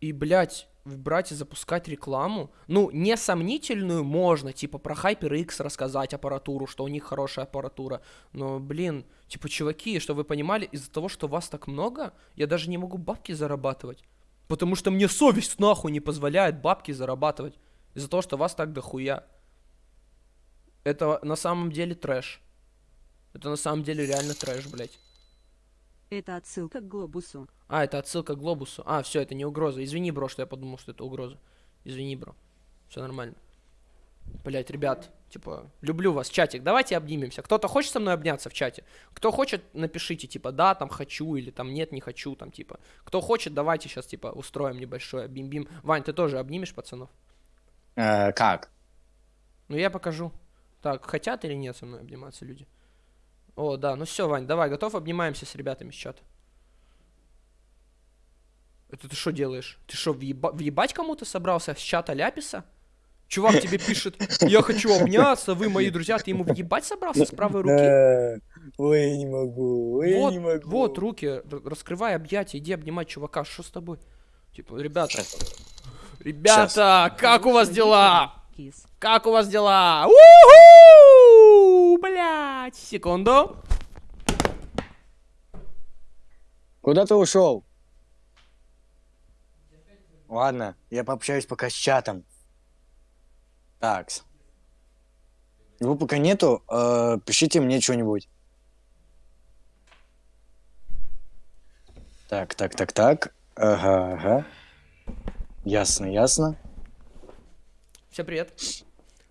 И, блядь, брать и запускать рекламу, ну, не сомнительную можно, типа про HyperX рассказать аппаратуру, что у них хорошая аппаратура, но, блин, типа, чуваки, чтобы вы понимали, из-за того, что вас так много, я даже не могу бабки зарабатывать, потому что мне совесть нахуй не позволяет бабки зарабатывать, из-за того, что вас так дохуя. Это на самом деле трэш. Это на самом деле реально трэш, блядь. Это отсылка к глобусу. А, это отсылка к глобусу. А, все, это не угроза. Извини, бро, что я подумал, что это угроза. Извини, бро. Все нормально. Блять, ребят, типа, люблю вас, чатик. Давайте обнимемся. Кто-то хочет со мной обняться в чате? Кто хочет, напишите, типа, да, там хочу, или там нет, не хочу, там, типа. Кто хочет, давайте сейчас, типа, устроим небольшое бим-бим. Вань, ты тоже обнимешь пацанов? Э, как? Ну, я покажу. Так, хотят или нет со мной обниматься люди? О, да, ну все, Вань, давай, готов? Обнимаемся с ребятами с чата. Это ты что делаешь? Ты что, въеба- въебать кому-то собрался с чата Ляписа? Чувак тебе пишет, я хочу обняться, вы мои друзья, ты ему въебать собрался с правой руки? Ой, я не могу, ой, я Вот, не могу. вот, руки, раскрывай объятия, иди обнимать чувака, что с тобой? Типа, ребята, ребята, как у вас дела? Кис. Как у вас дела? У-ху! Блять, секунду. Куда ты ушел? Ладно, я пообщаюсь пока с чатом. Такс. Его пока нету, э, пишите мне что-нибудь. Так, так, так, так. Ага, ага. Ясно, ясно. Всем привет.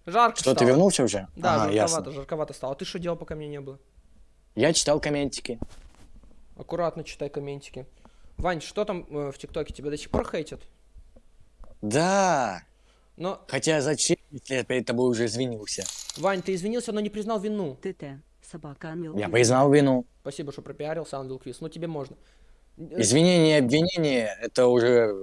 Жарко Что, ты стало. вернулся уже? Да, ага, жарковато, ясно. жарковато стало. Ты что делал, пока меня не было? Я читал комментики. Аккуратно читай комментики. Вань, что там э, в ТикТоке? Тебя до сих пор хейтят? Да. Но, Хотя зачем, если я перед тобой уже извинился? Вань, ты извинился, но не признал вину. ТТ. Собака Анвил. Я признал вину. Спасибо, что пропиарился, Ангел Квиз. Ну, тебе можно. Извинение и обвинение это уже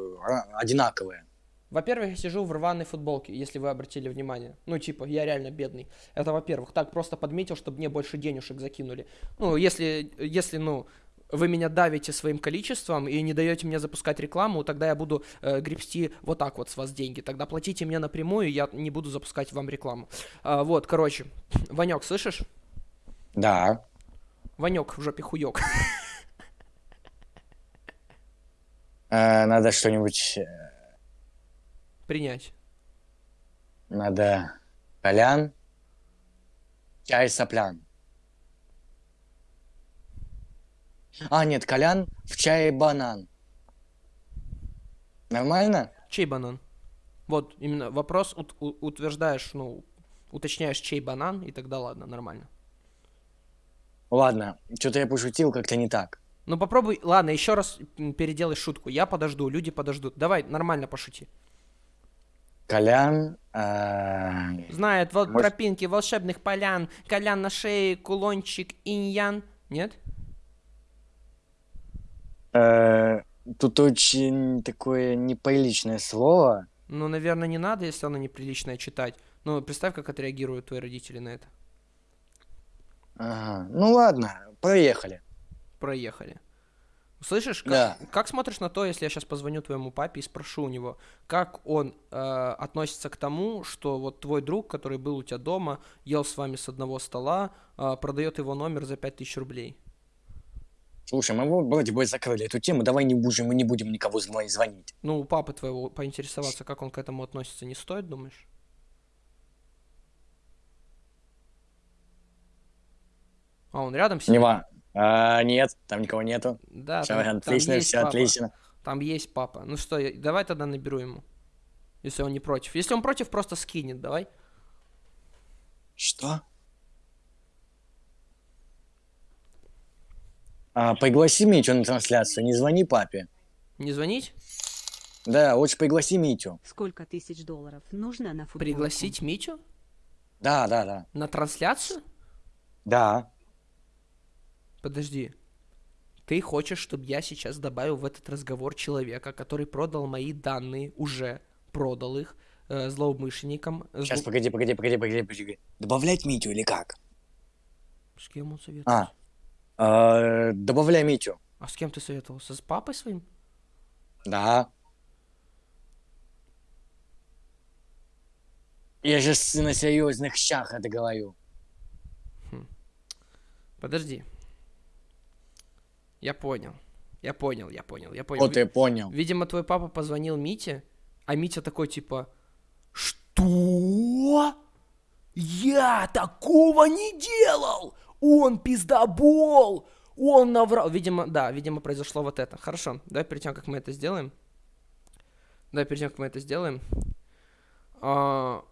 одинаковое. Во-первых, я сижу в рваной футболке, если вы обратили внимание. Ну, типа, я реально бедный. Это во-первых. Так, просто подметил, чтобы мне больше денежек закинули. Ну, если, если, ну, вы меня давите своим количеством и не даете мне запускать рекламу, тогда я буду э, гребсти вот так вот с вас деньги. Тогда платите мне напрямую, я не буду запускать вам рекламу. А, вот, короче, Ванек, слышишь? Да. Ванек в жопе хуёк. Э, надо что-нибудь... Принять. Надо... Колян. Чай соплян. А, нет, колян в чае банан. Нормально? Чей банан? Вот, именно вопрос ут- утверждаешь, ну, уточняешь, чей банан, и тогда ладно, нормально. Ладно, что-то я пошутил как-то не так. Ну попробуй, ладно, еще раз переделай шутку. Я подожду, люди подождут. Давай, нормально пошути. Колян... э, Знает вот Может- тропинки волшебных полян, колян на шее, кулончик, иньян. Нет? э, Тут очень такое неприличное слово. Ну, наверное, не надо, если оно неприличное читать. Ну, представь, как отреагируют твои родители на это. Ага. Ну ладно, проехали. Проехали. Слышишь, как, Да. как смотришь на то, если я сейчас позвоню твоему папе и спрошу у него, как он э, относится к тому, что вот твой друг, который был у тебя дома, ел с вами с одного стола, э, продает его номер за 5000 рублей? Слушай, мы вроде бы закрыли эту тему, давай не будем, мы не будем никого зв- звонить. Ну, у папы твоего поинтересоваться, как он к этому относится, не стоит, думаешь? А он рядом сидит? Нева. А, нет, там никого нету. Да, Все там, там отлично, есть все папа. отлично. Там есть папа. Ну что, я- давай тогда наберу ему. Если он не против. Если он против, просто скинет, давай. Что? А, пригласи Митю на трансляцию, не звони папе. Не звонить? Да, лучше пригласи Митю. Сколько тысяч долларов нужно на футболку? Пригласить Митю? Да, да, да. На трансляцию? Да. Подожди. Ты хочешь, чтобы я сейчас добавил в этот разговор человека, который продал мои данные, уже продал их э, злоумышленникам? э, Сейчас, зло- погоди, погоди, погоди, погоди, погоди. Добавлять Митю или как? С кем он советуется? А, а, добавляй Митю. А с кем ты советовался? С папой своим? Да. Я же на серьезных щах это говорю. Подожди. Я понял. Я понял, я понял, я понял. Вот ты понял. Видимо, твой папа позвонил Мите, а Митя такой типа, что? Я такого не делал! Он пиздобол! Он наврал! Видимо, да, видимо, произошло вот это. Хорошо, давай перед тем, как мы это сделаем. Давай перед тем, как мы это сделаем. а,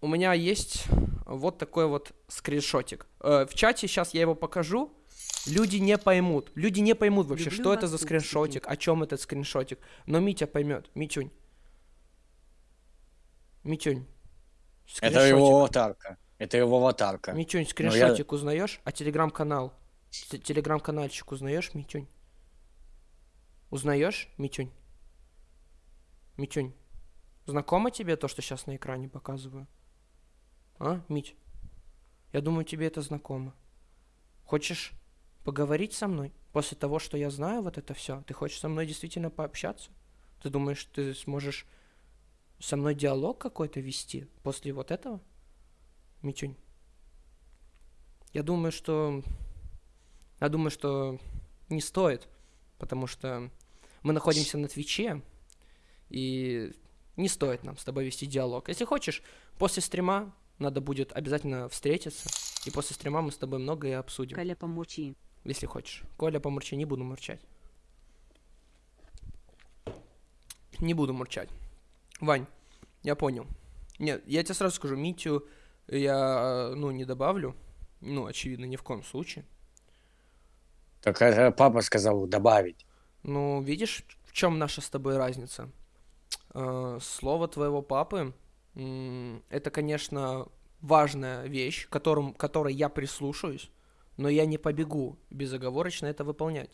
у меня есть вот такой вот скриншотик. Э, в чате сейчас я его покажу. Люди не поймут. Люди не поймут вообще, Люблю что это за скриншотик, о чем этот скриншотик. Но Митя поймет. Митюнь. Митюнь. Это его аватарка. Это его аватарка. Митюнь, я- скриншотик узнаешь? А телеграм-канал? Телеграм-канальчик узнаешь, Митюнь? Узнаешь, Митюнь? Митюнь, знакомо тебе то, что сейчас на экране показываю? А, Мить? Я думаю, тебе это знакомо. Хочешь поговорить со мной? После того, что я знаю вот это все, ты хочешь со мной действительно пообщаться? Ты думаешь, ты сможешь со мной диалог какой-то вести после вот этого? Митюнь. Я думаю, что... Я думаю, что не стоит, потому что мы находимся на Твиче, и не стоит нам с тобой вести диалог. Если хочешь, после стрима надо будет обязательно встретиться, и после стрима мы с тобой многое обсудим, Коля, помолчи. Если хочешь. Коля, помурчи, не буду мурчать. Не буду мурчать. Вань, я понял. Нет, я тебе сразу скажу, Митю я, ну, не добавлю. Ну, очевидно, ни в коем случае. Так это папа сказал добавить. Ну, видишь, в чем наша с тобой разница? Э, Слово твоего папы это, конечно, важная вещь, которым, которой я прислушаюсь, но я не побегу безоговорочно это выполнять.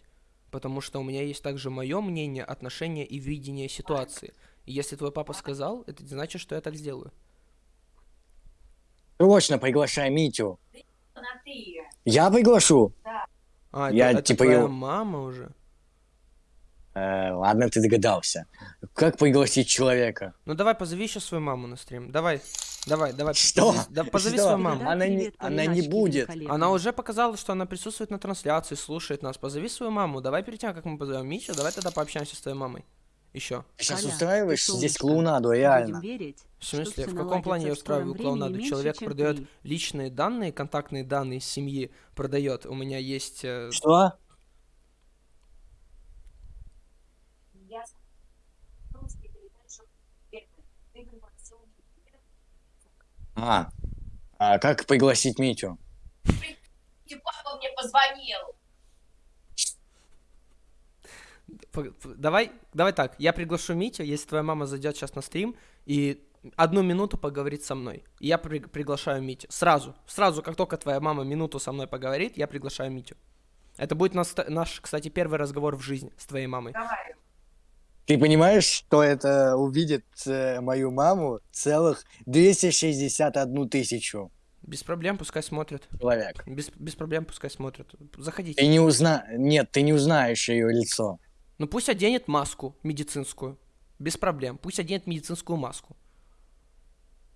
Потому что у меня есть также мое мнение, отношение и видение ситуации. И если твой папа сказал, это значит, что я так сделаю. Срочно приглашай Митю. Я приглашу? А, это, Я, это типа, твоя его- мама уже? Э, ладно, ты догадался. Как пригласить человека? Ну давай позови еще свою маму на стрим. Давай, давай, давай. Что? позови- да, позови Что? свою маму. Она не- привет она не будет. Она уже показала, что она присутствует на трансляции, слушает нас. Позови свою маму. Давай перед тем, как мы позовем Митю, давай тогда пообщаемся с твоей мамой. Еще. Ты сейчас Коля, устраиваешь ты здесь клоунаду, реально. верить, В смысле, в каком плане я устраиваю клоунаду? Человек продает ты. личные данные, контактные данные семьи продает. У меня есть... э, Что? А, а как пригласить Митю? папа мне позвонил. Давай, давай так, я приглашу Митю, если твоя мама зайдет сейчас на стрим и одну минуту поговорит со мной. И Я при- приглашаю Митю. Сразу, сразу, как только твоя мама минуту со мной поговорит, я приглашаю Митю. Это будет наш, наш, кстати, первый разговор в жизни с твоей мамой. Давай. Ты понимаешь, что это увидит э, мою маму целых 261 тысячу Без проблем, пускай смотрят. человек? Без, без проблем, пускай смотрят. Заходите. Ты не узна... Нет, ты не узнаешь ее лицо. Ну пусть оденет маску медицинскую. Без проблем. Пусть оденет медицинскую маску.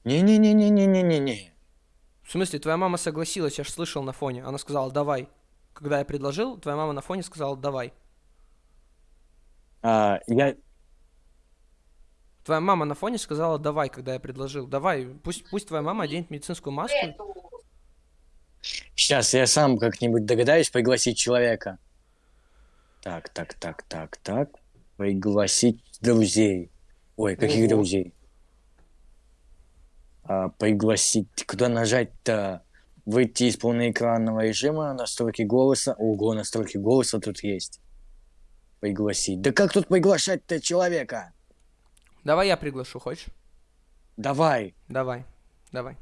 Не-не-не-не-не-не-не. В смысле, твоя мама согласилась, я ж слышал на фоне. Она сказала, давай. Когда я предложил, твоя мама на фоне сказала, давай. А, я... Твоя мама на фоне сказала, давай, когда я предложил. Давай, пусть, пусть твоя мама оденет медицинскую маску. Сейчас я сам как-нибудь догадаюсь пригласить человека. Так, так, так, так, так. Пригласить друзей. Ой, каких Ого. друзей? А, пригласить... Куда нажать-то? Выйти из полноэкранного режима, настройки голоса. Ого, настройки голоса тут есть. Пригласить. Да как тут приглашать-то человека? Давай я приглашу, хочешь? Давай. Давай, давай.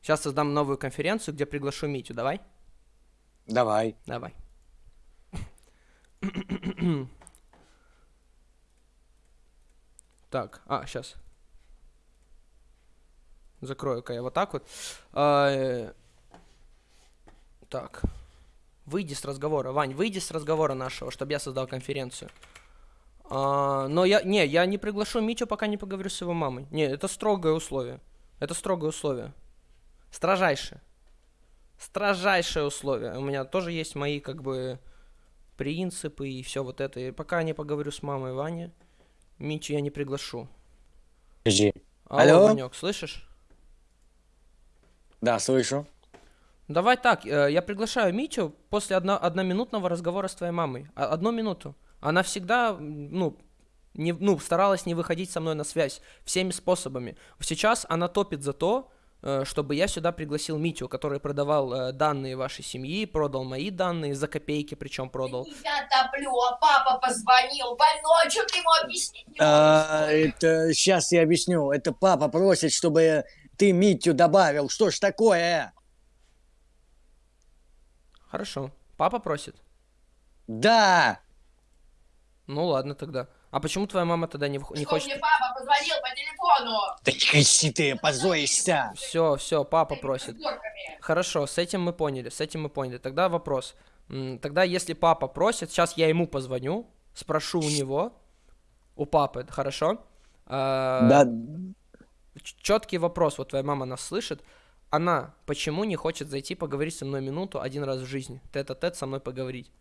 Сейчас создам новую конференцию, где приглашу Митю. Давай? Давай. Давай. Так, а, сейчас. Закрою-ка я вот так вот. А, э, Так. Выйди с разговора. Вань, выйди с разговора нашего, чтобы я создал конференцию. А, но я, не, я не приглашу Митю, пока не поговорю с его мамой. Не, это строгое условие. Это строгое условие. Строжайшее. Строжайшее условие. У меня тоже есть мои, как бы, принципы и все вот это. И пока не поговорю с мамой Вани, Митю я не приглашу. Подожди. Алло, Алло? Ванек, слышишь? Да, слышу. Давай так, э, я приглашаю Митю после одно, одноминутного разговора с твоей мамой. А- Одну минуту. Она всегда, ну, не, ну, старалась не выходить со мной на связь всеми способами. Сейчас она топит за то, э, чтобы я сюда пригласил Митю, который продавал э, данные вашей семьи, продал мои данные за копейки, причем продал. Я топлю, а папа позвонил. Больной, что ты ему объяснить не А, это сейчас я объясню. Это папа просит, чтобы ты Митю добавил. Что ж такое? Хорошо. Папа просит? Да. Ну ладно тогда. А почему твоя мама тогда не, вх- не Что хочет... мне папа позвонил по телефону? Да не кричи ты, позоришься. Все, все, папа просит. Хорошо, с этим мы поняли, с этим мы поняли. Тогда вопрос. Тогда если папа просит, сейчас я ему позвоню, спрошу у него, у папы, хорошо? А, Да, Четкий вопрос, вот твоя мама нас слышит. Она почему не хочет зайти поговорить со мной минуту один раз в жизни? Тет-а-тет со мной поговорить.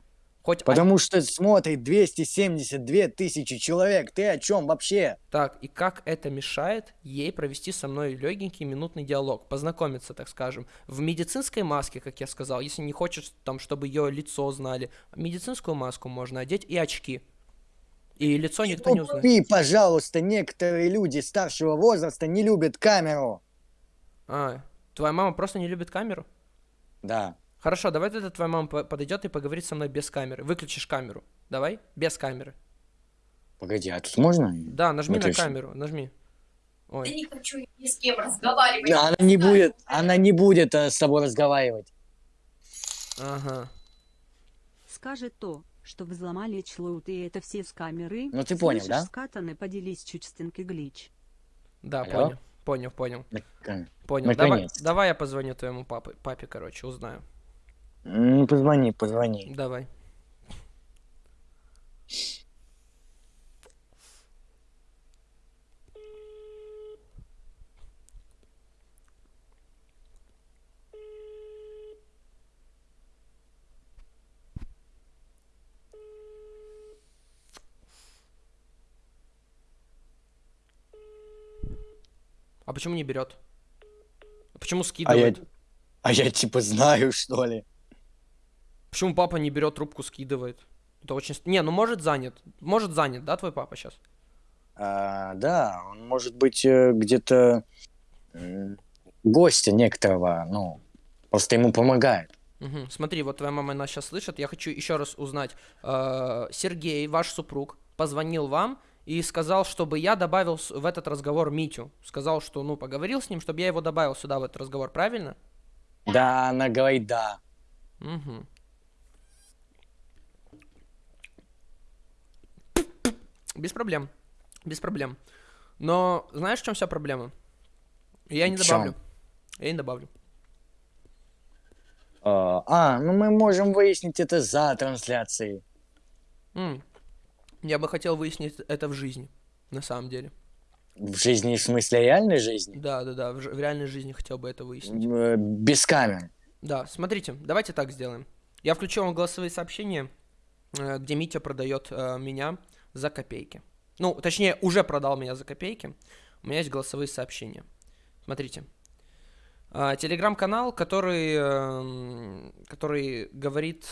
Хоть потому что смотрит 272 тысячи человек. Ты о чем вообще? Так, и как это мешает ей провести со мной легенький минутный диалог, познакомиться, так скажем, в медицинской маске, как я сказал, если не хочешь, там, чтобы ее лицо знали, медицинскую маску можно одеть и очки. И лицо никто не узнает. Ты, пожалуйста, некоторые люди старшего возраста не любят камеру. А, твоя мама просто не любит камеру? Да. Хорошо, давай тогда твоя мама по- подойдет и поговорит со мной без камеры. Выключишь камеру. Давай, без камеры. Погоди, а тут можно? Да, нажми на Выключи. камеру, нажми. Ой. не хочу я ни с кем разговаривать. Да, Она не будет, она не будет э, с тобой разговаривать. Ага. Скажет то, что взломали члоут и это все с камеры. Ну, ты понял, Слышишь, да? скатаны, поделись чуть стенки глич. Да, Алло? понял. Понял, понял. Так, Понял. Давай, давай я позвоню твоему папе, папе, короче, узнаю. Ну, позвони, позвони. Давай. А почему не берет? Почему А я, скидывает? а я типа знаю, что ли. Почему папа не берет трубку, скидывает? Это очень... Не, ну может занят. Может занят, да, твой папа сейчас? А, да, он может быть э, где-то гостя некоторого, ну, просто ему помогает. Мгм. Смотри, вот твоя мама нас сейчас слышит. Я хочу еще раз узнать. Э, Сергей, ваш супруг, позвонил вам и сказал, чтобы я добавил в этот разговор Митю. Сказал, что, ну, поговорил с ним, чтобы я его добавил сюда в этот разговор, правильно? Да, она говорит да. Мгм. Без проблем. Без проблем. Но знаешь, в чем вся проблема? Я не добавлю. Я не добавлю. А, а, ну мы можем выяснить это за трансляцией. М. Я бы хотел выяснить это в жизни, на самом деле. В жизни, в смысле реальной жизни? Да, да, да, в, в реальной жизни хотел бы это выяснить. Э, Без камер. Да, смотрите, давайте так сделаем. Я включил вам голосовые сообщения, э, где Митя продает э, меня за копейки. Ну, точнее, уже продал меня за копейки. У меня есть голосовые сообщения. Смотрите. А, Телеграм-канал, который, эм, который говорит,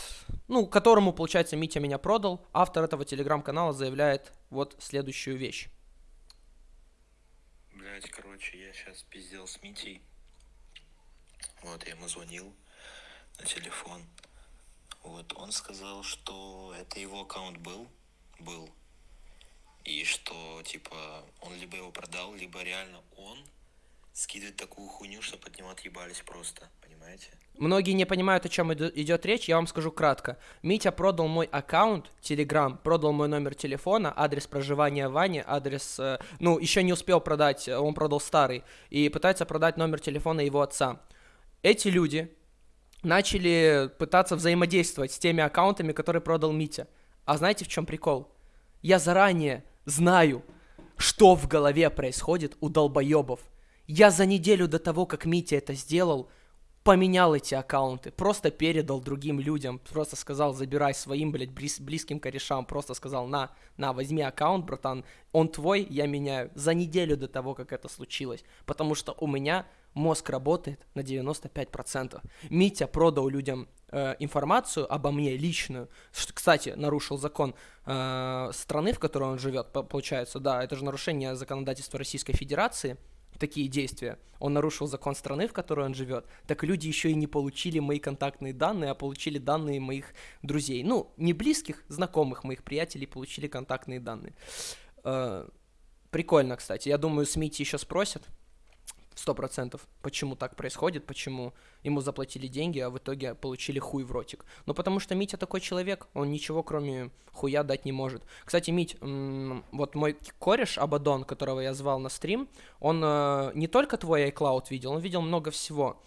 ну, которому, получается, Митя меня продал. Автор этого телеграм-канала заявляет вот следующую вещь. Блять, короче, я сейчас пиздел с Митей. Вот, я ему звонил на телефон. Вот, он сказал, что это его аккаунт был, был. И что, типа, он либо его продал, либо реально он скидывает такую хуйню, чтобы от него отъебались просто, понимаете? Многие не понимают, о чем идет речь, я вам скажу кратко. Митя продал мой аккаунт, Telegram, продал мой номер телефона, адрес проживания Вани, адрес... э, ну, еще не успел продать, э, он продал старый, и пытается продать номер телефона его отца. Эти люди начали пытаться взаимодействовать с теми аккаунтами, которые продал Митя. А знаете, в чем прикол? Я заранее знаю, что в голове происходит у долбоебов. Я за неделю до того, как Митя это сделал, поменял эти аккаунты, просто передал другим людям, просто сказал, забирай своим, блядь, близ- близким корешам, просто сказал, на, на, возьми аккаунт, братан, он твой, я меняю, за неделю до того, как это случилось, потому что у меня мозг работает на 95%. Митя продал людям э, информацию обо мне личную, что, кстати, нарушил закон э, страны, в которой он живет, по- получается, да, это же нарушение законодательства Российской Федерации, такие действия. Он нарушил закон страны, в которой он живет. Так люди еще и не получили мои контактные данные, а получили данные моих друзей. Ну, не близких, знакомых моих приятелей получили контактные данные. Э, Прикольно, кстати. Я думаю, с Мити еще спросят. Сто процентов, почему так происходит, почему ему заплатили деньги, а в итоге получили хуй в ротик. Ну, потому что Митя такой человек, он ничего кроме хуя дать не может. Кстати, Мить, вот мой кореш Абадон, которого я звал на стрим, он э, не только твой iCloud видел, он видел много всего.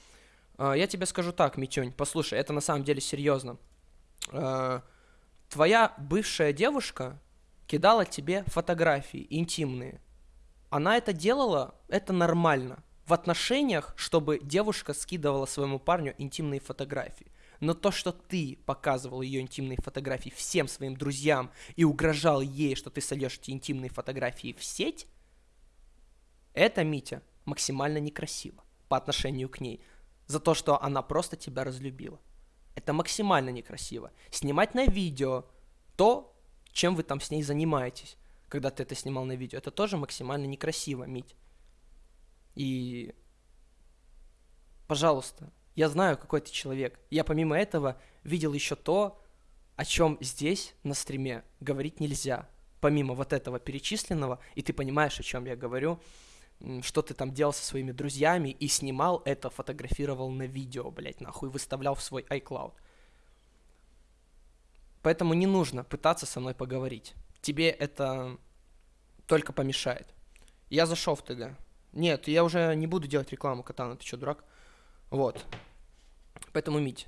Э, я тебе скажу так, Митюнь, послушай, это на самом деле серьезно. Э, твоя бывшая девушка кидала тебе фотографии интимные. Она это делала, это нормально. В отношениях, чтобы девушка скидывала своему парню интимные фотографии. Но то, что ты показывал ее интимные фотографии всем своим друзьям и угрожал ей, что ты сольешь эти интимные фотографии в сеть, это, Митя, максимально некрасиво по отношению к ней. За то, что она просто тебя разлюбила. Это максимально некрасиво. Снимать на видео то, чем вы там с ней занимаетесь, когда ты это снимал на видео, это тоже максимально некрасиво, Мить. И, пожалуйста, я знаю, какой ты человек. Я помимо этого видел еще то, о чем здесь на стриме говорить нельзя. Помимо вот этого перечисленного, и ты понимаешь, о чем я говорю, что ты там делал со своими друзьями и снимал это, фотографировал на видео, блять, нахуй, выставлял в свой iCloud. Поэтому не нужно пытаться со мной поговорить. Тебе это только помешает. Я зашел в ТГ. Нет, я уже не буду делать рекламу Катана, ты что, дурак? Вот. Поэтому, Мить,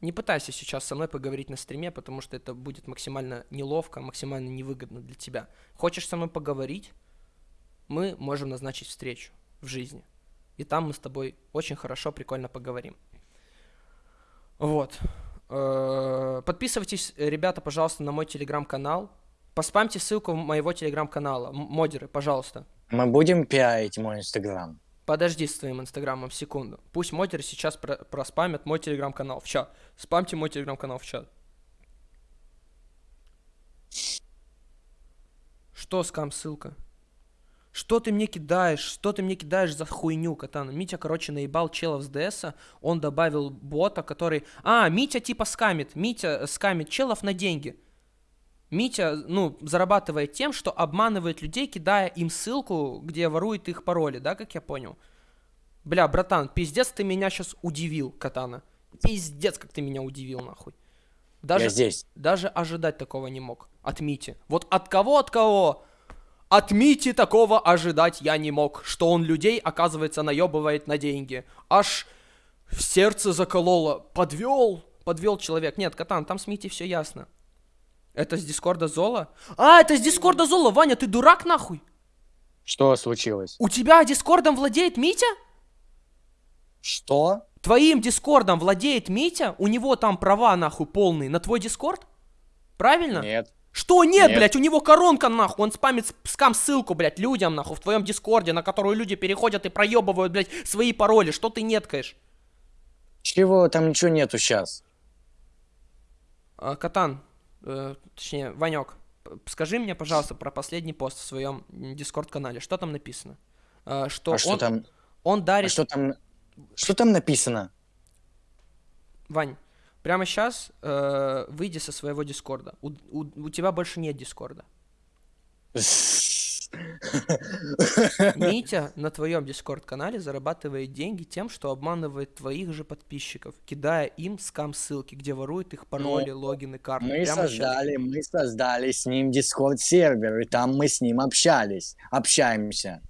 не пытайся сейчас со мной поговорить на стриме, потому что это будет максимально неловко, максимально невыгодно для тебя. Хочешь со мной поговорить? Мы можем назначить встречу в жизни. И там мы с тобой очень хорошо, прикольно поговорим. Вот. Э, Подписывайтесь, ребята, пожалуйста, на мой телеграм-канал. Поспамьте ссылку моего телеграм-канала. Модеры, пожалуйста. Мы будем пиарить мой инстаграм. Подожди с твоим инстаграмом секунду. Пусть модеры сейчас про- проспамят мой телеграм-канал в чат. Спамьте мой телеграм-канал в чат. Что, скам, ссылка? Что ты мне кидаешь? Что ты мне кидаешь за хуйню, катана? Митя, короче, наебал челов с ДСа. Он добавил бота, который... А, Митя типа скамит. Митя э, скамит челов на деньги. Митя, ну, зарабатывает тем, что обманывает людей, кидая им ссылку, где ворует их пароли, да, как я понял? Бля, братан, пиздец, ты меня сейчас удивил, Катана. Пиздец, как ты меня удивил, нахуй. Даже, Я здесь. даже ожидать такого не мог. От Мити. Вот от кого, от кого? От Мити такого ожидать я не мог, что он людей, оказывается, наебывает на деньги. Аж в сердце закололо. Подвел, подвел человек. Нет, Катан, там с Мити все ясно. Это с Дискорда Зола? А, это с Дискорда Зола, Ваня, ты дурак нахуй? Что случилось? У тебя Дискордом владеет Митя? Что? Твоим Дискордом владеет Митя? У него там права нахуй полные на твой Дискорд? Правильно? Нет. Что нет, Нет. блядь, у него коронка нахуй, он спамит сп- скам ссылку, блядь, людям нахуй в твоем Дискорде, на которую люди переходят и проебывают, блядь, свои пароли. Что ты неткаешь? Чего? Там ничего нету сейчас. А, Катан, э, точнее, Ванек, скажи мне, пожалуйста, про последний пост в своем Дискорд-канале. Что там написано? А, что А что он, там? он А дарит... что там? Что там написано? Вань, прямо сейчас выйди со своего Дискорда. У, у- у тебя больше нет Дискорда. Митя на твоем Дискорд-канале зарабатывает деньги тем, что обманывает твоих же подписчиков, кидая им скам-ссылки, где ворует их пароли, логины, карты. Мы Прямо создали, мы создали с ним дискорд сервер, и там мы с ним общались, общаемся.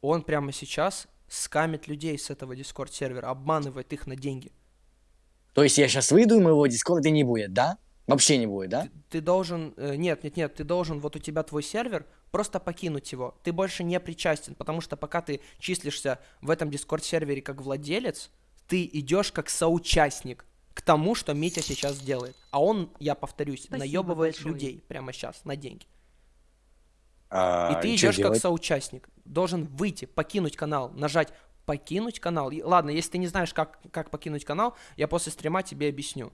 Он прямо сейчас скамит людей с этого Дискорд-сервера, обманывает их на деньги. То есть я сейчас выйду, и моего дискорда не будет, да? Вообще не будет, да? Ты должен... э, нет, нет, нет, ты должен, вот у тебя твой сервер, просто покинуть его. Ты больше не причастен, потому что пока ты числишься в этом Дискорд-сервере как владелец, ты идешь как соучастник к тому, что Митя сейчас делает. А он, я повторюсь, Спасибо наебывает большое. людей прямо сейчас на деньги. А, И ты чё идешь как делать? соучастник. Должен выйти, покинуть канал, нажать покинуть канал. И, ладно, если ты не знаешь, как, как покинуть канал, я после стрима тебе объясню.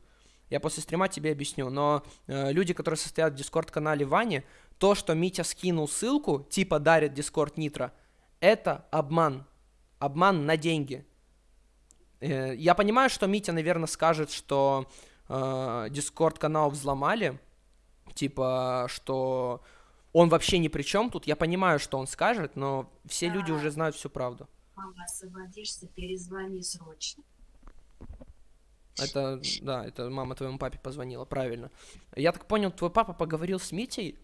Я после стрима тебе объясню. Но э, люди, которые состоят в дискорд-канале Вани, то, что Митя скинул ссылку, типа дарит дискорд Нитро, это обман. Обман на деньги. Э, я понимаю, что Митя, наверное, скажет, что э, дискорд-канал взломали, типа, что он вообще ни при чем тут. Я понимаю, что он скажет, но все люди уже знают всю правду. Мама, освободишься, перезвони срочно. Это, да, это мама твоему папе позвонила, правильно. Я так понял, твой папа поговорил с Митей.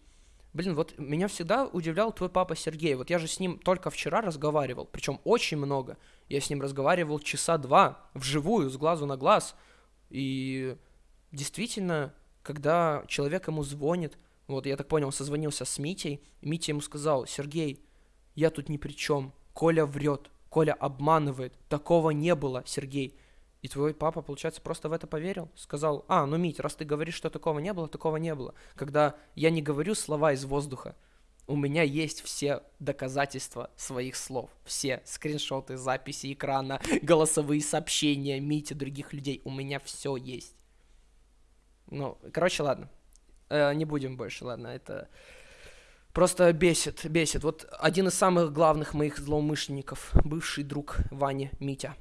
Блин, вот меня всегда удивлял твой папа Сергей. Вот я же с ним только вчера разговаривал, причем очень много. Я с ним разговаривал часа два, вживую, с глазу на глаз. И действительно, когда человек ему звонит, вот я так понял, он созвонился с Митей, Митя ему сказал, Сергей, я тут ни при чем, Коля врет, Коля обманывает, такого не было, Сергей. И твой папа, получается, просто в это поверил. Сказал, а, ну, Мить, раз ты говоришь, что такого не было, такого не было. Когда я не говорю слова из воздуха, у меня есть все доказательства своих слов. Все скриншоты, записи экрана, голосовые сообщения Мити, других людей. У меня все есть. Ну, короче, ладно. Э, не будем больше, ладно, это... Просто бесит, бесит. Вот один из самых главных моих злоумышленников, бывший друг Вани Митя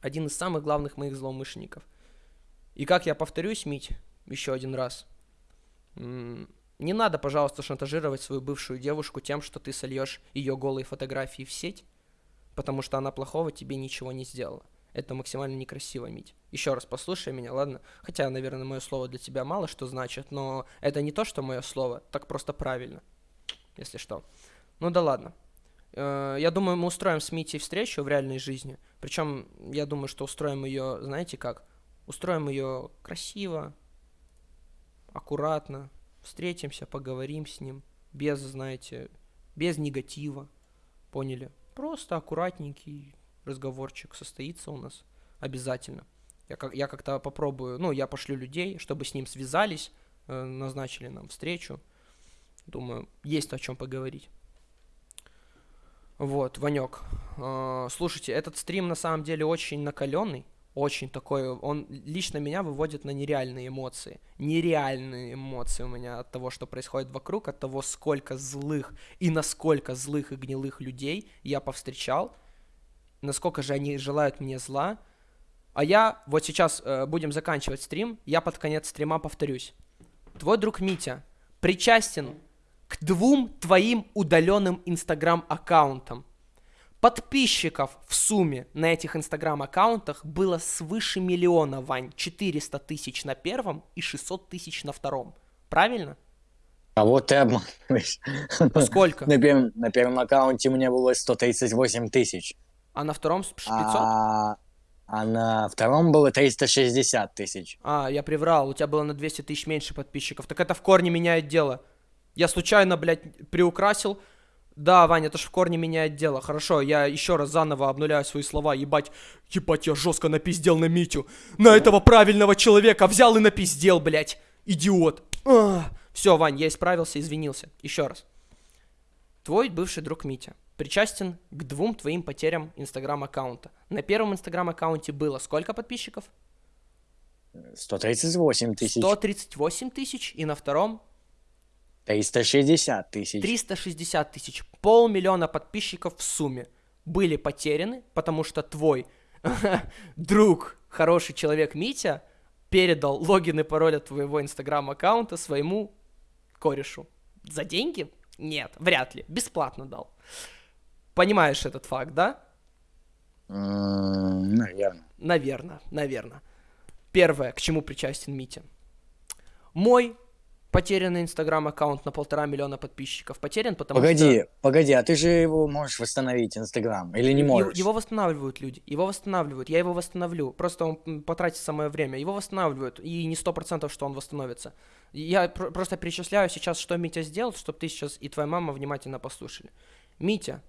один из самых главных моих злоумышленников. И как я повторюсь, Мить, еще один раз, не надо, пожалуйста, шантажировать свою бывшую девушку тем, что ты сольешь ее голые фотографии в сеть, потому что она плохого тебе ничего не сделала. Это максимально некрасиво, Мить. Еще раз послушай меня, ладно? Хотя, наверное, мое слово для тебя мало что значит, но это не то, что мое слово, так просто правильно, если что. Ну да ладно. Э, Я думаю, мы устроим с Митей встречу в реальной жизни. Причем, я думаю, что устроим ее, знаете как? Устроим ее красиво, аккуратно, встретимся, поговорим с ним, без, знаете, без негатива, поняли? Просто аккуратненький разговорчик состоится у нас обязательно. Я, как, я как-то попробую, ну, я пошлю людей, чтобы с ним связались, э, назначили нам встречу. Думаю, есть о чем поговорить. Вот, Ванек. э, слушайте, этот стрим на самом деле очень накаленный, очень такой, он лично меня выводит на нереальные эмоции. Нереальные эмоции у меня от того, что происходит вокруг, от того, сколько злых и насколько злых и гнилых людей я повстречал, насколько же они желают мне зла. А я вот сейчас э, будем заканчивать стрим, я под конец стрима повторюсь. Твой друг Митя причастен к двум твоим удаленным инстаграм-аккаунтам. Подписчиков в сумме на этих инстаграм-аккаунтах было свыше миллиона, Вань. 400 тысяч на первом и 600 тысяч на втором. Правильно? А вот ты обманываешь. А сколько? На первом, на первом аккаунте у меня было 138 тысяч. А на втором с- 500? А, а на втором было 360 тысяч. А, я приврал, у тебя было на 200 тысяч меньше подписчиков. Так это в корне меняет дело. Я случайно, блядь, приукрасил. Да, Ваня, это ж в корне меняет дело. Хорошо, я еще раз заново обнуляю свои слова. Ебать, ебать, я жестко напиздел на Митю. На этого правильного человека взял и напиздел, блядь. Идиот. Все, Вань, я исправился, извинился. Еще раз. Твой бывший друг Митя причастен к двум твоим потерям инстаграм-аккаунта. На первом инстаграм-аккаунте было сколько подписчиков? 138 тысяч. 138 тысяч, и на втором 360 тысяч. 360 тысяч. Полмиллиона подписчиков в сумме были потеряны, потому что твой друг, хороший человек Митя, передал логин и пароль от твоего инстаграм-аккаунта своему корешу. За деньги? Нет, вряд ли. Бесплатно дал. Понимаешь этот факт, да? Наверное. Наверное, наверное. Первое, к чему причастен Митя. Мой потерянный инстаграм-аккаунт на полтора миллиона подписчиков потерян, потому Погоди, что... погоди, а ты же его можешь восстановить, Инстаграм, или не Его- можешь? Его восстанавливают люди, его восстанавливают, я его восстановлю. Просто он потратит самое время. Его восстанавливают, и не сто процентов, что он восстановится. Я пр- просто перечисляю сейчас, что Митя сделал, чтобы ты сейчас и твоя мама внимательно послушали. Митя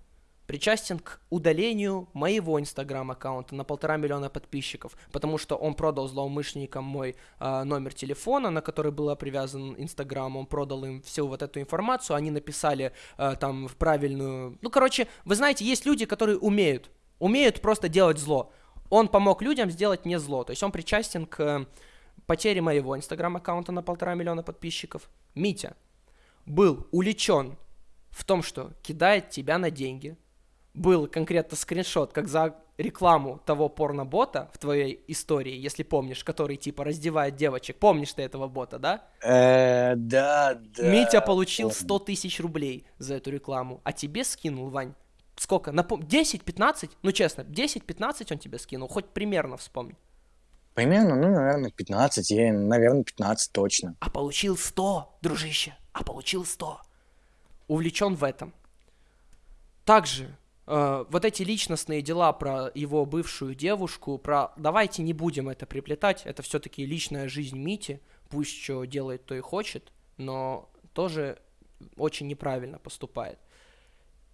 причастен к удалению моего инстаграм-аккаунта на полтора миллиона подписчиков, потому что он продал злоумышленникам мой а, номер телефона, на который был привязан инстаграм, он продал им всю вот эту информацию, они написали а, там в правильную... Ну, короче, вы знаете, есть люди, которые умеют, умеют просто делать зло. Он помог людям сделать не зло, то есть он причастен к э, потере моего инстаграм-аккаунта на полтора миллиона подписчиков. Митя был уличен в том, что кидает тебя на деньги. Был конкретно скриншот, как за рекламу того порнобота в твоей истории, если помнишь, который типа раздевает девочек. Помнишь ты этого бота, да? Э, да, да. Митя получил помню. 100 тысяч рублей за эту рекламу, а тебе скинул, Вань, сколько? Напом... 10-15? Ну, честно, 10-15 он тебе скинул, хоть примерно вспомни. Примерно, ну, наверное, 15, я, наверное, 15 точно. А получил 100, дружище, а получил 100. Увлечен в этом. Также э, вот эти личностные дела про его бывшую девушку, про... Давайте не будем это приплетать, это все-таки личная жизнь Мити, пусть что делает, то и хочет, но тоже очень неправильно поступает.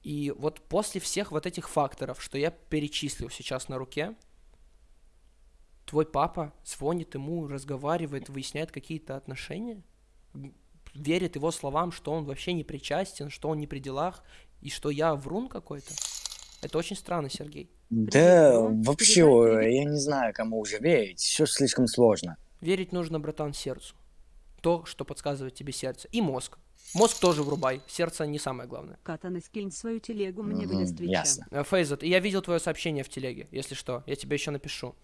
И вот после всех вот этих факторов, что я перечислил сейчас на руке, твой папа звонит ему, разговаривает, выясняет какие-то отношения, верит его словам, что он вообще не причастен, что он не при делах, и что я врун какой-то. Это очень странно, Сергей. Да, Передай вообще, я не знаю, кому уже верить. Все слишком сложно. Верить нужно, братан, сердцу. То, что подсказывает тебе сердце. И мозг. Мозг тоже врубай. Сердце не самое главное. Катана, скинь свою телегу мне в Мгм, Листвича. ясно. Э, Фейзат, я видел твое сообщение в телеге, если что. Я тебе еще напишу.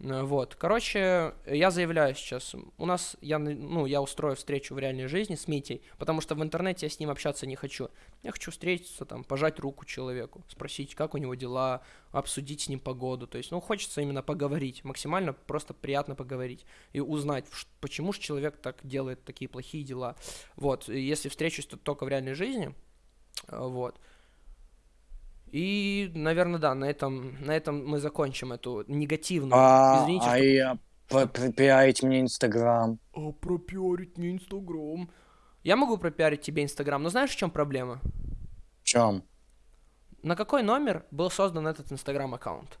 Э, Вот, короче, я заявляю сейчас, у нас, я, ну, я устрою встречу в реальной жизни с Митей, потому что в интернете я с ним общаться не хочу. Я хочу встретиться, там, пожать руку человеку, спросить, как у него дела, обсудить с ним погоду, то есть, ну, хочется именно поговорить, максимально просто приятно поговорить и узнать, почему же человек так делает такие плохие дела. Вот, и если встречусь, то только в реальной жизни, э, вот. И, наверное, да, на этом, на этом мы закончим эту негативную. А, Извините, а что... я пропиарить мне Инстаграм. А, пропиарить мне Инстаграм. Я могу пропиарить тебе Инстаграм, но знаешь, в чем проблема? В чем? На какой номер был создан этот Инстаграм аккаунт?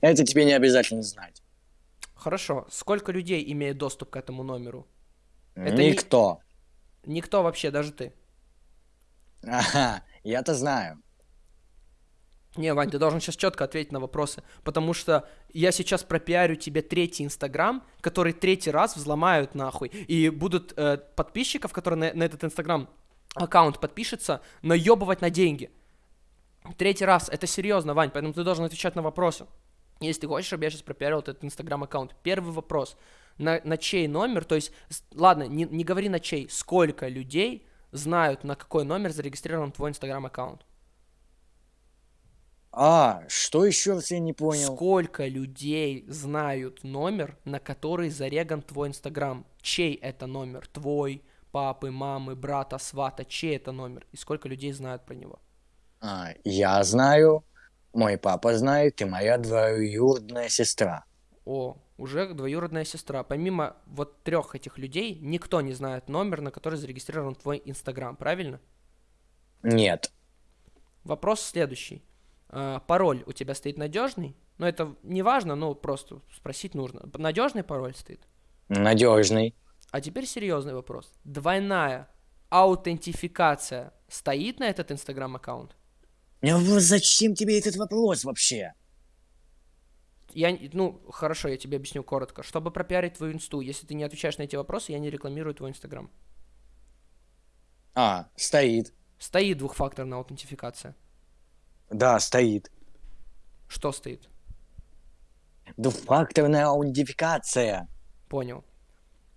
Это тебе не обязательно знать. Хорошо. Сколько людей имеет доступ к этому номеру? Это Никто. Никто вообще, даже ты. Ага, я-то знаю. Не, Вань, ты должен сейчас четко ответить на вопросы, потому что я сейчас пропиарю тебе третий Инстаграм, который третий раз взломают нахуй, и будут э, подписчиков, которые на, на этот Инстаграм аккаунт подпишется, наебывать на деньги. Третий раз, это серьезно, Вань, поэтому ты должен отвечать на вопросы. Если ты хочешь, чтобы я сейчас пропиарил этот Инстаграм аккаунт. Первый вопрос. На, на чей номер, то есть, ладно, не, не говори на чей, сколько людей знают, на какой номер зарегистрирован твой Инстаграм аккаунт? А, что еще раз я не понял? Сколько людей знают номер, на который зареган твой Инстаграм? Чей это номер? Твой, папы, мамы, брата, свата? Чей это номер? И сколько людей знают про него? А, я знаю, мой папа знает и моя двоюродная сестра. О, уже двоюродная сестра. Помимо вот трех этих людей, никто не знает номер, на который зарегистрирован твой Инстаграм, правильно? Нет, Вопрос следующий. А, пароль у тебя стоит надежный? Ну, это не важно, но просто спросить нужно. Надежный пароль стоит? надежный. А теперь серьезный вопрос. Двойная аутентификация стоит на этот инстаграм аккаунт? Ну зачем тебе этот вопрос вообще? Я, ну, хорошо, я тебе объясню коротко. Чтобы пропиарить твою инсту, если ты не отвечаешь на эти вопросы, я не рекламирую твой инстаграм. А, стоит. Стоит двухфакторная аутентификация. Да, стоит. Что стоит? Двухфакторная аутентификация. Понял.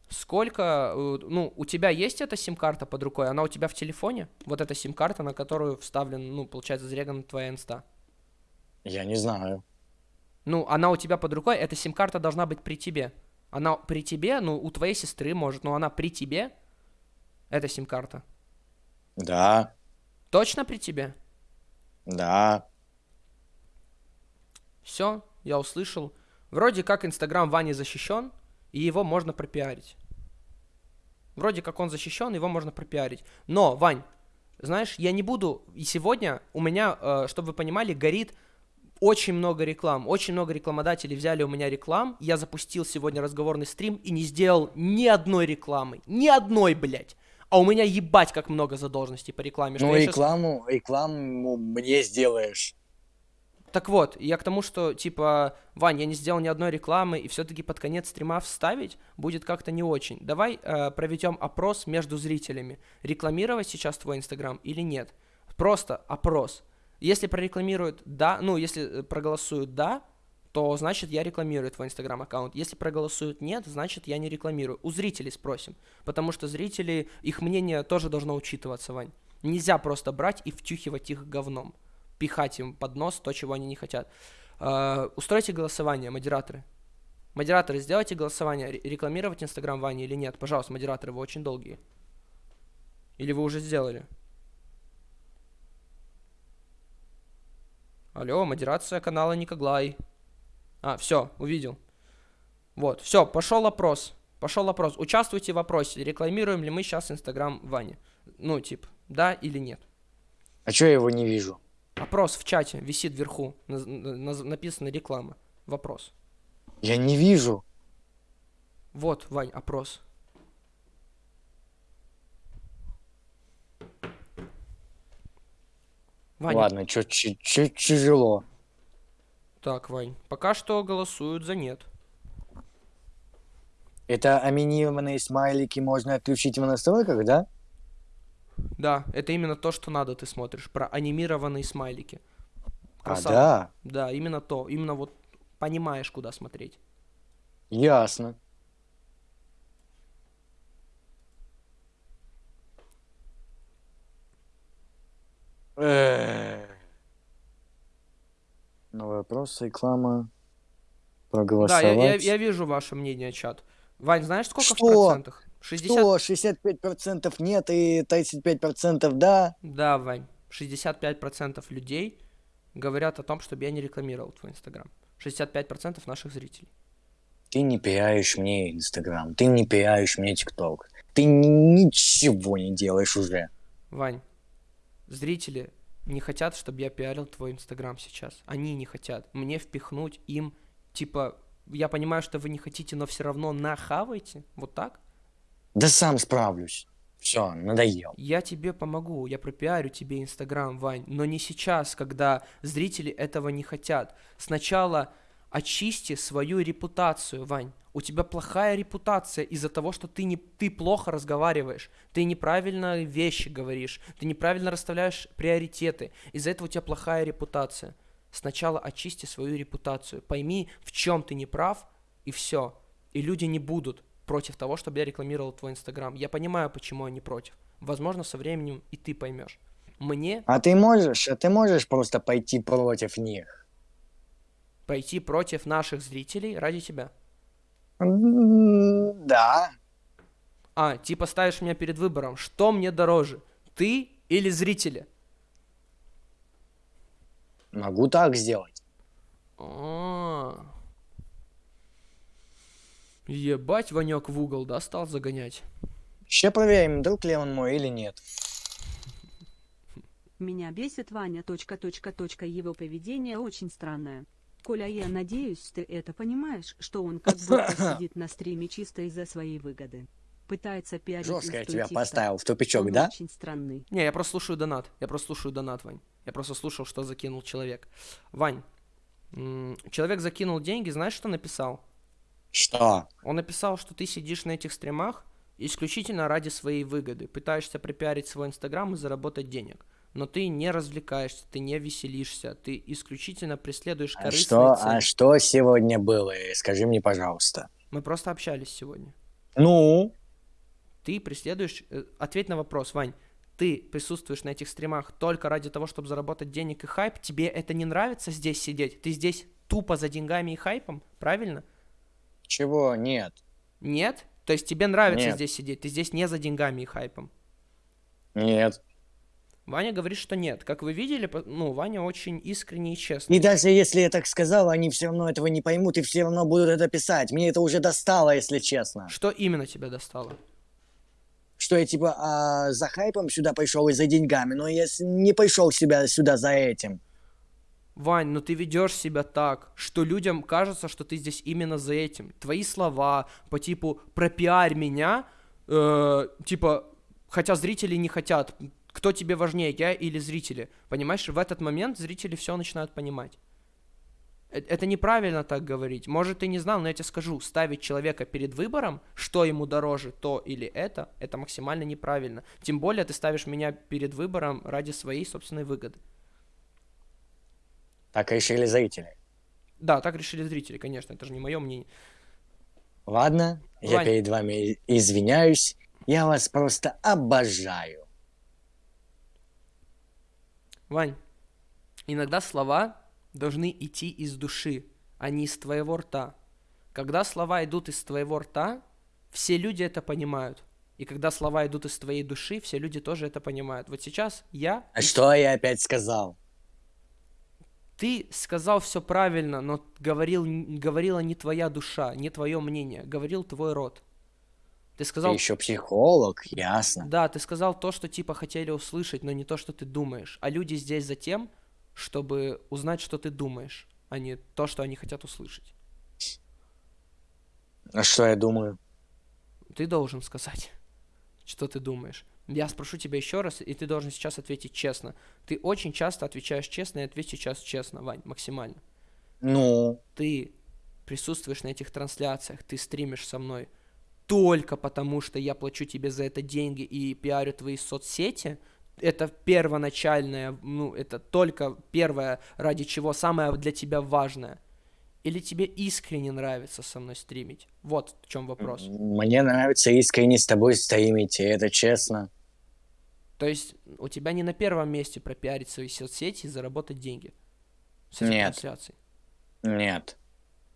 Сколько, э, ну, у тебя есть эта сим-карта под рукой? Она у тебя в телефоне? Вот эта сим-карта, на которую вставлен, ну, получается, зарегана твоя инста. Я не знаю. Ну, она у тебя под рукой, эта сим-карта должна быть при тебе. Она при тебе, ну, у твоей сестры может, но она при тебе. Эта сим-карта. Да, Точно при тебе? да. Все, я услышал. Вроде как Инстаграм Вани защищен, и его можно пропиарить. Вроде как он защищен, его можно пропиарить. Но, Вань, знаешь, я не буду... И сегодня у меня, э, чтобы вы понимали, горит очень много реклам. Очень много рекламодателей взяли у меня реклам. Я запустил сегодня разговорный стрим и не сделал ни одной рекламы. Ни одной, блядь. А у меня ебать как много задолженностей по рекламе. Ну, рекламу, рекламу мне сделаешь. Так вот, я к тому, что, типа, Вань, я не сделал ни одной рекламы, и все-таки под конец стрима вставить будет как-то не очень. Давай э, проведем опрос между зрителями. Рекламировать сейчас твой Инстаграм или нет? Просто опрос. Если прорекламируют да, ну, если э, проголосуют да, то значит я рекламирую твой Инстаграм аккаунт. Если проголосуют нет, значит я не рекламирую. У зрителей спросим. Потому что зрители, их мнение тоже должно учитываться, Вань. Нельзя просто брать и втюхивать их говном пихать им под нос то, чего они не хотят. Э, устройте голосование, модераторы. Модераторы, сделайте голосование, ре- рекламировать Инстаграм Вани или нет. Пожалуйста, модераторы, вы очень долгие. Или вы уже сделали? Алло, модерация канала Никоглай. А, все, увидел. Вот, все, пошел опрос. Пошел опрос. Участвуйте в опросе. Рекламируем ли мы сейчас Инстаграм Вани? Ну, типа, да или нет? А чё я его не вижу? Опрос в чате висит вверху. наз- наз- написано реклама. Вопрос. Я не вижу. Вот, Вань, опрос. Ваня, Ладно, чё, чё, чё тяжело. так, Вань, пока что голосуют за нет. Это анимированные смайлики можно отключить в настройках, да? Да, это именно то, что надо, ты смотришь, про анимированные смайлики. А, Красава. да, Да, именно то. Именно вот понимаешь, куда смотреть. ясно. Новый вопрос, реклама. Да, Проголосовать. я, я, я вижу ваше мнение, чат. Вань, знаешь, сколько в Что? процентах? 60... Что, 65% нет и 35% да? Да, Вань. 65% людей говорят о том, чтобы я не рекламировал твой инстаграм. 65% наших зрителей. Ты не пиаришь мне Инстаграм, ты не пиаришь мне ТикТок. Ты ни- ничего не делаешь уже. Вань, зрители не хотят, чтобы я пиарил твой инстаграм сейчас. Они не хотят. Мне впихнуть им, типа, я понимаю, что вы не хотите, но все равно нахавайте. Вот так? Да сам справлюсь. Все, надоел. Я тебе помогу, я пропиарю тебе Инстаграм, Вань, но не сейчас, когда зрители этого не хотят. Сначала очисти свою репутацию, Вань. У тебя плохая репутация из-за того, что ты, не, ты плохо разговариваешь, ты неправильно вещи говоришь, ты неправильно расставляешь приоритеты. Из-за этого у тебя плохая репутация. Сначала очисти свою репутацию, пойми, в чем ты не прав, и все. И люди не будут против того, чтобы я рекламировал твой Инстаграм. Я понимаю, почему они против. Возможно, со временем и ты поймешь. Мне А ты можешь, а ты можешь просто пойти против них? Пойти против наших зрителей ради тебя. Да. А, типа ставишь меня перед выбором, что мне дороже, ты или зрители? Могу так сделать. А. Ебать, Ванек в угол, да, стал загонять? Ще проверим, друг ли он мой или нет. Меня бесит Ваня. Точка, точка, точка. Его поведение очень странное. Коля, я надеюсь, ты это понимаешь, что он как будто сидит на стриме чисто из-за своей выгоды. Пытается пиарить Жестко я тебя поставил в тупичок, Он да? очень странный. Не, я просто слушаю донат. Я просто слушаю донат, Вань. Я просто слушал, что закинул человек. Вань, человек закинул деньги, знаешь, что написал? Что? Он написал, что ты сидишь на этих стримах исключительно ради своей выгоды, пытаешься пропиарить свой инстаграм и заработать денег. Но ты не развлекаешься, ты не веселишься, ты исключительно преследуешь А корыстные что, цели. а что сегодня было? Скажи мне, пожалуйста. Мы просто общались сегодня. Ну? Ты преследуешь... э, Ответь на вопрос, Вань. Ты присутствуешь на этих стримах только ради того, чтобы заработать денег и хайп. Тебе это не нравится здесь сидеть? Ты здесь тупо за деньгами и хайпом, правильно? Чего? Нет. Нет? То есть тебе нравится Нет. здесь сидеть? Ты здесь не за деньгами и хайпом? Нет. Ваня говорит, что нет. Как вы видели, ну, Ваня очень искренний и честный. И даже если я так сказал, они все равно этого не поймут и все равно будут это писать. Мне это уже достало, если честно. Что именно тебя достало? Что я типа а, за хайпом сюда пришел и за деньгами, но я не пришел себя сюда за этим. Вань, ну ты ведешь себя так, что людям кажется, что ты здесь именно за этим. Твои слова по типу пропиарь меня, э, типа, хотя зрители не хотят. Кто тебе важнее, я или зрители? Понимаешь, в этот момент зрители все начинают понимать. Э- Это неправильно так говорить. Может, ты не знал, но я тебе скажу, ставить человека перед выбором, что ему дороже, то или это, это максимально неправильно. Тем более ты ставишь меня перед выбором ради своей собственной выгоды. Так решили зрители. Да, так решили зрители, конечно, это же не мое мнение. Ладно, я Вань. перед вами извиняюсь. Я вас просто обожаю. Вань, иногда слова должны идти из души, а не из твоего рта. Когда слова идут из твоего рта, все люди это понимают. И когда слова идут из твоей души, все люди тоже это понимают. Вот сейчас я... А что я опять сказал? Ты сказал все правильно, но говорил, говорила не твоя душа, не твое мнение. Говорил твой род. Ты Ты сказал... еще психолог, ясно. Да, ты сказал то, что типа хотели услышать, но не то, что ты думаешь. А люди здесь за тем, чтобы узнать, что ты думаешь, а не то, что они хотят услышать. А что я думаю? Ты должен сказать, что ты думаешь. Я спрошу тебя еще раз, и ты должен сейчас ответить честно. Ты очень часто отвечаешь честно, и ответь сейчас честно, Вань, максимально. Ну, Ты присутствуешь на этих трансляциях, ты стримишь со мной только потому, что я плачу тебе за это деньги и пиарю твои соцсети, это первоначальное, ну, это только первое, ради чего самое для тебя важное? Или тебе искренне нравится со мной стримить? Вот в чем вопрос. Мне нравится искренне с тобой стримить, и это честно. То есть у тебя не на первом месте пропиарить свои соцсети и заработать деньги. С этих Нет. трансляций. Нет.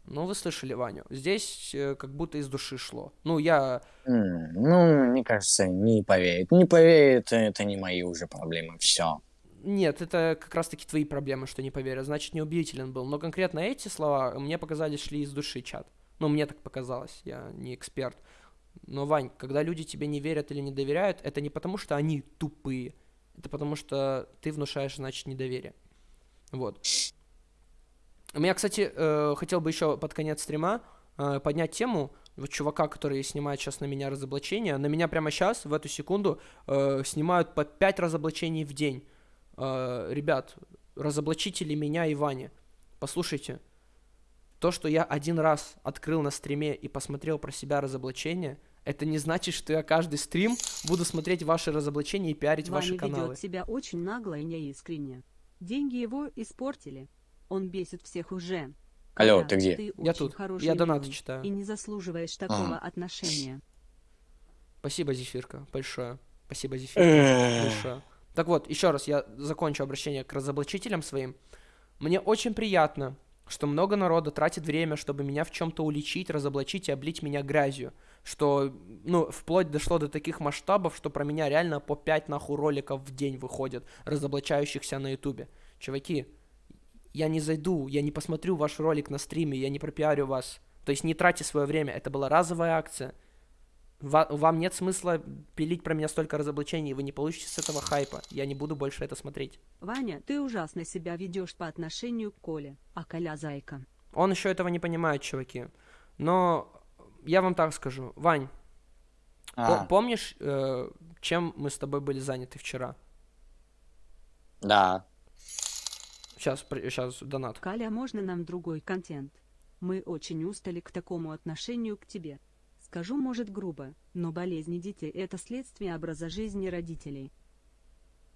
Ну, вы слышали Ваню. Здесь э, как будто из души шло. Ну, я... М, Ну, мне кажется, не поверит. Не поверит, это не мои уже проблемы. Все. Нет, это как раз-таки твои проблемы, что не поверил. Значит, неубедителен был. Но конкретно эти слова мне показались шли из души, чат. Ну, мне так показалось. Я не эксперт. Но, Вань, когда люди тебе не верят или не доверяют, это не потому, что они тупые. Это потому, что ты внушаешь, значит, недоверие. Вот. Меня, кстати, э, хотел бы еще под конец стрима э, поднять тему вот чувака, который снимает сейчас на меня разоблачения. На меня прямо сейчас, в эту секунду, э, снимают по 5 разоблачений в день. Э, ребят, разоблачите ли меня и Вани? Послушайте, то, что я один раз открыл на стриме и посмотрел про себя разоблачение, это не значит, что я каждый стрим буду смотреть ваши разоблачения и пиарить ваши Ваня каналы. ведет себя очень нагло и неискренне. Деньги его испортили. Он бесит всех уже. Алло, Коля, ты где? Ты Я тут. Я донаты читаю. И не заслуживаешь такого отношения. Спасибо, Зефирка, большое. Спасибо, Зефирка, большое. Так вот, еще раз я закончу обращение к разоблачителям своим. Мне очень приятно, что много народа тратит время, чтобы меня в чем-то уличить, разоблачить и облить меня грязью. Что, ну, вплоть дошло до таких масштабов, что про меня реально по 5 нахуй роликов в день выходят, разоблачающихся на ютубе. Чуваки, я не зайду, я не посмотрю ваш ролик на стриме, я не пропиарю вас. То есть не тратьте свое время, это была разовая акция. Ва- вам нет смысла пилить про меня столько разоблачений, вы не получите с этого хайпа. Я не буду больше это смотреть. Ваня, ты ужасно себя ведешь по отношению к Коле, а Коля зайка. Он еще этого не понимает, чуваки. Но я вам так скажу. Вань, по- А, помнишь, э, чем мы с тобой были заняты вчера? да. Сейчас, сейчас донат. Коля, можно нам другой контент? Мы очень устали к такому отношению к тебе. Скажу, может, грубо, но болезни детей – это следствие образа жизни родителей.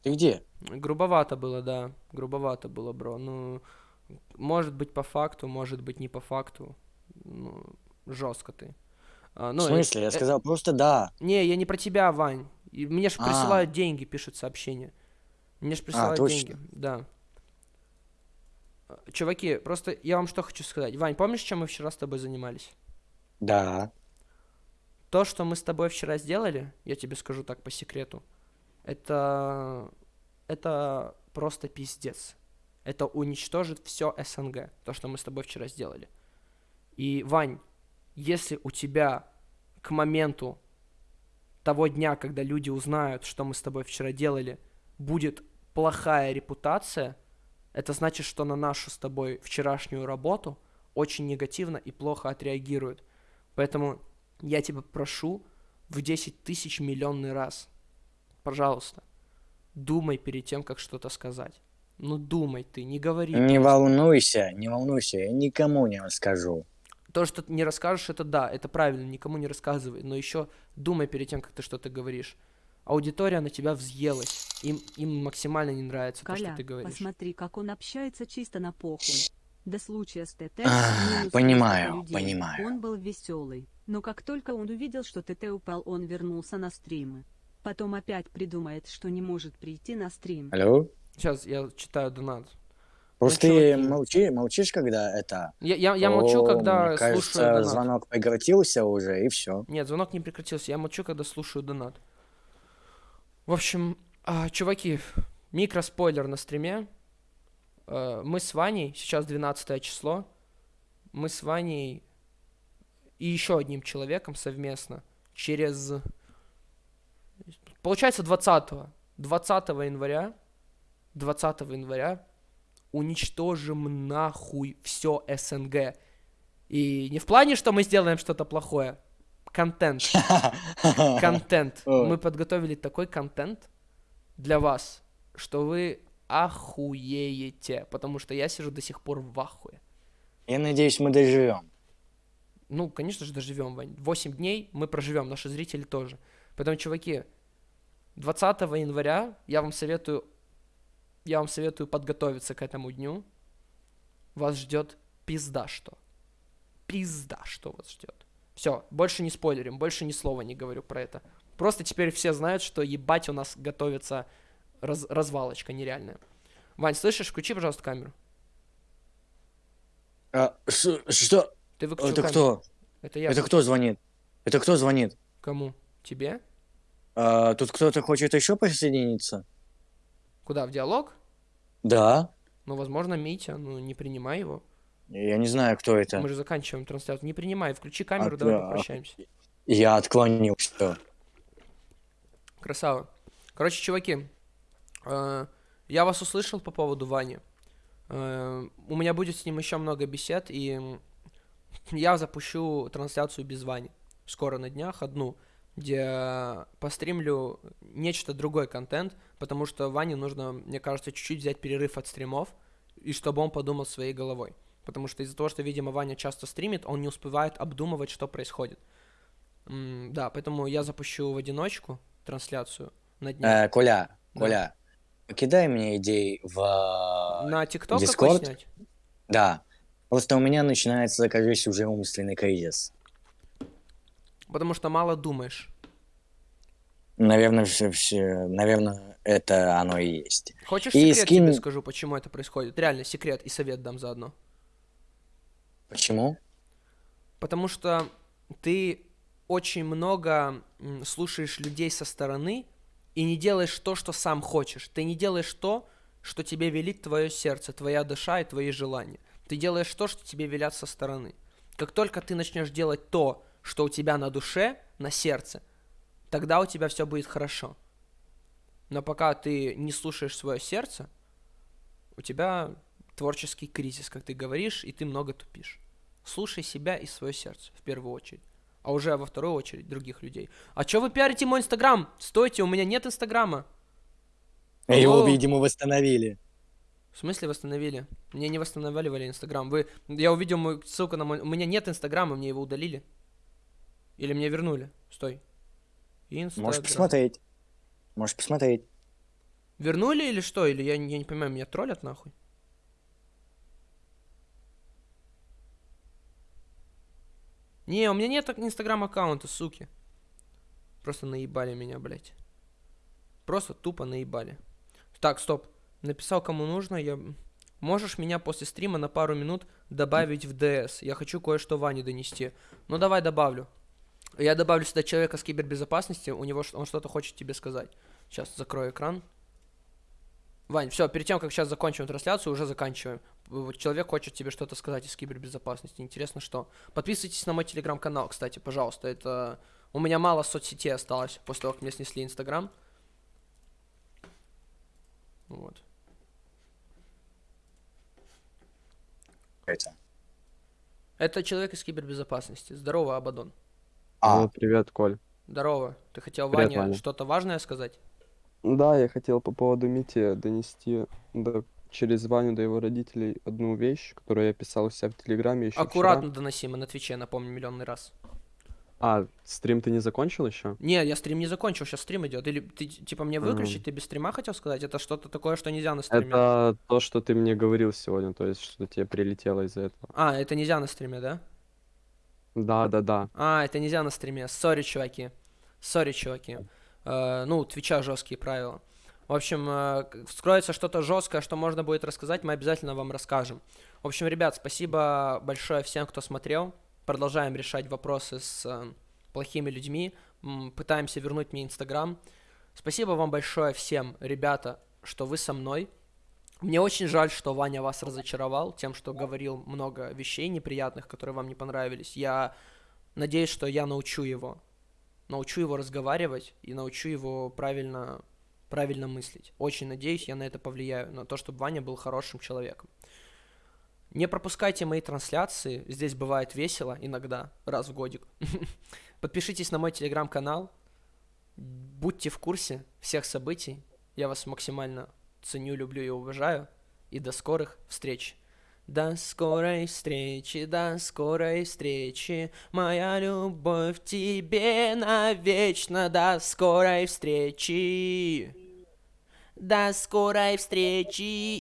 Ты где? Грубовато было, да. Грубовато было, бро. Ну, может быть по факту, может быть не по факту. Ну, жестко ты. А, ну, В э, смысле? Я э, сказал просто да. Не, я не про тебя, Вань. И мне же А. присылают деньги, пишут сообщения. Мне же присылают точно. деньги. Да. Э, Чуваки, просто я вам что хочу сказать. Вань, помнишь, чем мы вчера с тобой занимались? Да. То, что мы с тобой вчера сделали, я тебе скажу так по секрету, это, это просто пиздец. Это уничтожит все СНГ, то, что мы с тобой вчера сделали. И, Вань, если у тебя к моменту того дня, когда люди узнают, что мы с тобой вчера делали, будет плохая репутация, это значит, что на нашу с тобой вчерашнюю работу очень негативно и плохо отреагируют. Поэтому я тебя прошу в 10 тысяч миллионный раз, пожалуйста, думай перед тем, как что-то сказать. Ну думай ты, не говори. Не волнуйся, не волнуйся, я никому не расскажу. То, что ты не расскажешь, это да, это правильно, никому не рассказывай. Но еще думай перед тем, как ты что-то говоришь. Аудитория на тебя взъелась. Им, им максимально не нравится то, Коля, что ты говоришь. посмотри, как он общается чисто на похуй. До случая с ТТ А, понимаю, людей. понимаю. Он был веселый, но как только он увидел, что ТТ упал, он вернулся на стримы. Потом опять придумает, что не может прийти на стрим. Алло? Сейчас я читаю донат. Просто ты чуваки. молчи, молчишь, когда это... Я, я, я молчу, О, когда мне кажется, слушаю донат. звонок прекратился уже, и все. Нет, звонок не прекратился. Я молчу, когда слушаю донат. В общем, а, чуваки, микроспойлер на стриме. Э, Мы с Ваней, сейчас 12 число, мы с Ваней и еще одним человеком совместно через... Получается 20 20 января 20 января уничтожим нахуй все СНГ. И не в плане, что мы сделаем что-то плохое. Контент. Контент. Мы подготовили такой контент для вас, что вы охуеете. Потому что я сижу до сих пор в ахуе. Я надеюсь, мы доживем. Ну, конечно же, доживем, Вань. 8 дней мы проживем, наши зрители тоже. Поэтому, чуваки, 20 января я вам советую, я вам советую подготовиться к этому дню. Вас ждет пизда что. Пизда что вас ждет. Все, больше не спойлерим, больше ни слова не говорю про это. Просто теперь все знают, что ебать у нас готовится раз- развалочка нереальная. Вань, слышишь? Включи, пожалуйста, камеру. А, что? Ты выключил Это камеру. кто? Это я. Это кто звонит? Это кто звонит? Кому? Тебе? А, тут кто-то хочет еще присоединиться? Куда? В диалог? Да. Ну, возможно, Митя. Ну, не принимай его. Я не знаю, кто это. Мы же заканчиваем трансляцию. Не принимай. Включи камеру, А, давай да. попрощаемся. Я отклонил все. Красава. Короче, чуваки, э, я вас услышал по поводу Вани. Э, у меня будет с ним еще много бесед, и я запущу трансляцию без Вани. Скоро на днях одну, где постримлю нечто другой контент, потому что Ване нужно, мне кажется, чуть-чуть взять перерыв от стримов, и чтобы он подумал своей головой. Потому что из-за того, что, видимо, Ваня часто стримит, он не успевает обдумывать, что происходит. М, да, поэтому я запущу в одиночку трансляцию на днях. Э, Коля, Да. Коля, кидай мне идеи в... На ТикТок Discord? снять? Да. Просто у меня начинается, кажется, уже умственный кризис. Потому что мало думаешь. Наверное, все, все, наверное, это оно и есть. Хочешь И секрет скинь- тебе скажу, почему это происходит? Реально, секрет и совет дам заодно. Почему? Потому что ты очень много слушаешь людей со стороны и не делаешь то, что сам хочешь. Ты не делаешь то, что тебе велит твое сердце, твоя душа и твои желания. Ты делаешь то, что тебе велят со стороны. Как только ты начнешь делать то, что у тебя на душе, на сердце, тогда у тебя все будет хорошо. Но пока ты не слушаешь свое сердце, у тебя творческий кризис, как ты говоришь, и ты много тупишь. Слушай себя и свое сердце в первую очередь. А уже во вторую очередь других людей. А чё вы пиарите мой инстаграм? Стойте, у меня нет инстаграма. Его, Алло. видимо, восстановили. В смысле восстановили? Мне не восстанавливали инстаграм. Вы... Я увидел мою ссылку на мой... У меня нет инстаграма, мне его удалили. Или мне вернули. Стой. Инстаграм. Можешь посмотреть. Можешь посмотреть. Вернули или что? Или я, я не понимаю, меня троллят нахуй? Не, у меня нет инстаграм аккаунта, суки. Просто наебали меня, блядь. Просто тупо наебали. Так, стоп. Написал, кому нужно, я... Можешь меня после стрима на пару минут добавить в ДС? Я хочу кое-что Ване донести. Ну, давай добавлю. Я добавлю сюда человека с кибербезопасности, у него он что-то хочет тебе сказать. Сейчас закрою экран. Вань, все, перед тем, как сейчас закончим трансляцию, уже заканчиваем. Вот человек хочет тебе что-то сказать из кибербезопасности. Интересно, что. Подписывайтесь на мой телеграм-канал, кстати, пожалуйста. Это. У меня мало соцсетей осталось после того, как мне снесли Инстаграм. Вот. Это. Это человек из кибербезопасности. Здорово, Абадон. А, Алло, привет, Коль. Здорово. Ты хотел Привет, Ване Ваня. что-то важное сказать? Да, я хотел по поводу Мити донести до- через Ваню до его родителей одну вещь, которую я писал у себя в Телеграме еще Аккуратно доноси, мы на Твиче, напомню, миллионный раз. А, стрим ты не закончил еще? Не, я стрим не закончил, сейчас стрим идет. Или ты типа мне выключить, ты без стрима хотел сказать? Это что-то такое, что нельзя на стриме. Это то, что ты мне говорил сегодня, то есть, что тебе прилетело из-за этого. А, это нельзя на стриме, да? Да, да, да. А, это нельзя на стриме. Сори, чуваки. Сори, чуваки. Э, ну, у Твича жесткие правила. В общем, э, вскроется что-то жесткое, что можно будет рассказать, мы обязательно вам расскажем. В общем, ребят, спасибо большое всем, кто смотрел. Продолжаем решать вопросы с э, плохими людьми. Пытаемся вернуть мне Инстаграм. Спасибо вам большое всем, ребята, что вы со мной. Мне очень жаль, что Ваня вас разочаровал тем, что говорил много вещей неприятных, которые вам не понравились. Я надеюсь, что я научу его. Научу его разговаривать и научу его правильно, правильно мыслить. Очень надеюсь, я на это повлияю, на то, чтобы Ваня был хорошим человеком. Не пропускайте мои трансляции, здесь бывает весело иногда, раз в годик. Подпишитесь на мой телеграм-канал, будьте в курсе всех событий. Я вас максимально ценю, люблю и уважаю. И до скорых встреч. До скорой встречи, до скорой встречи, моя любовь тебе навечно, до скорой встречи. До скорой встречи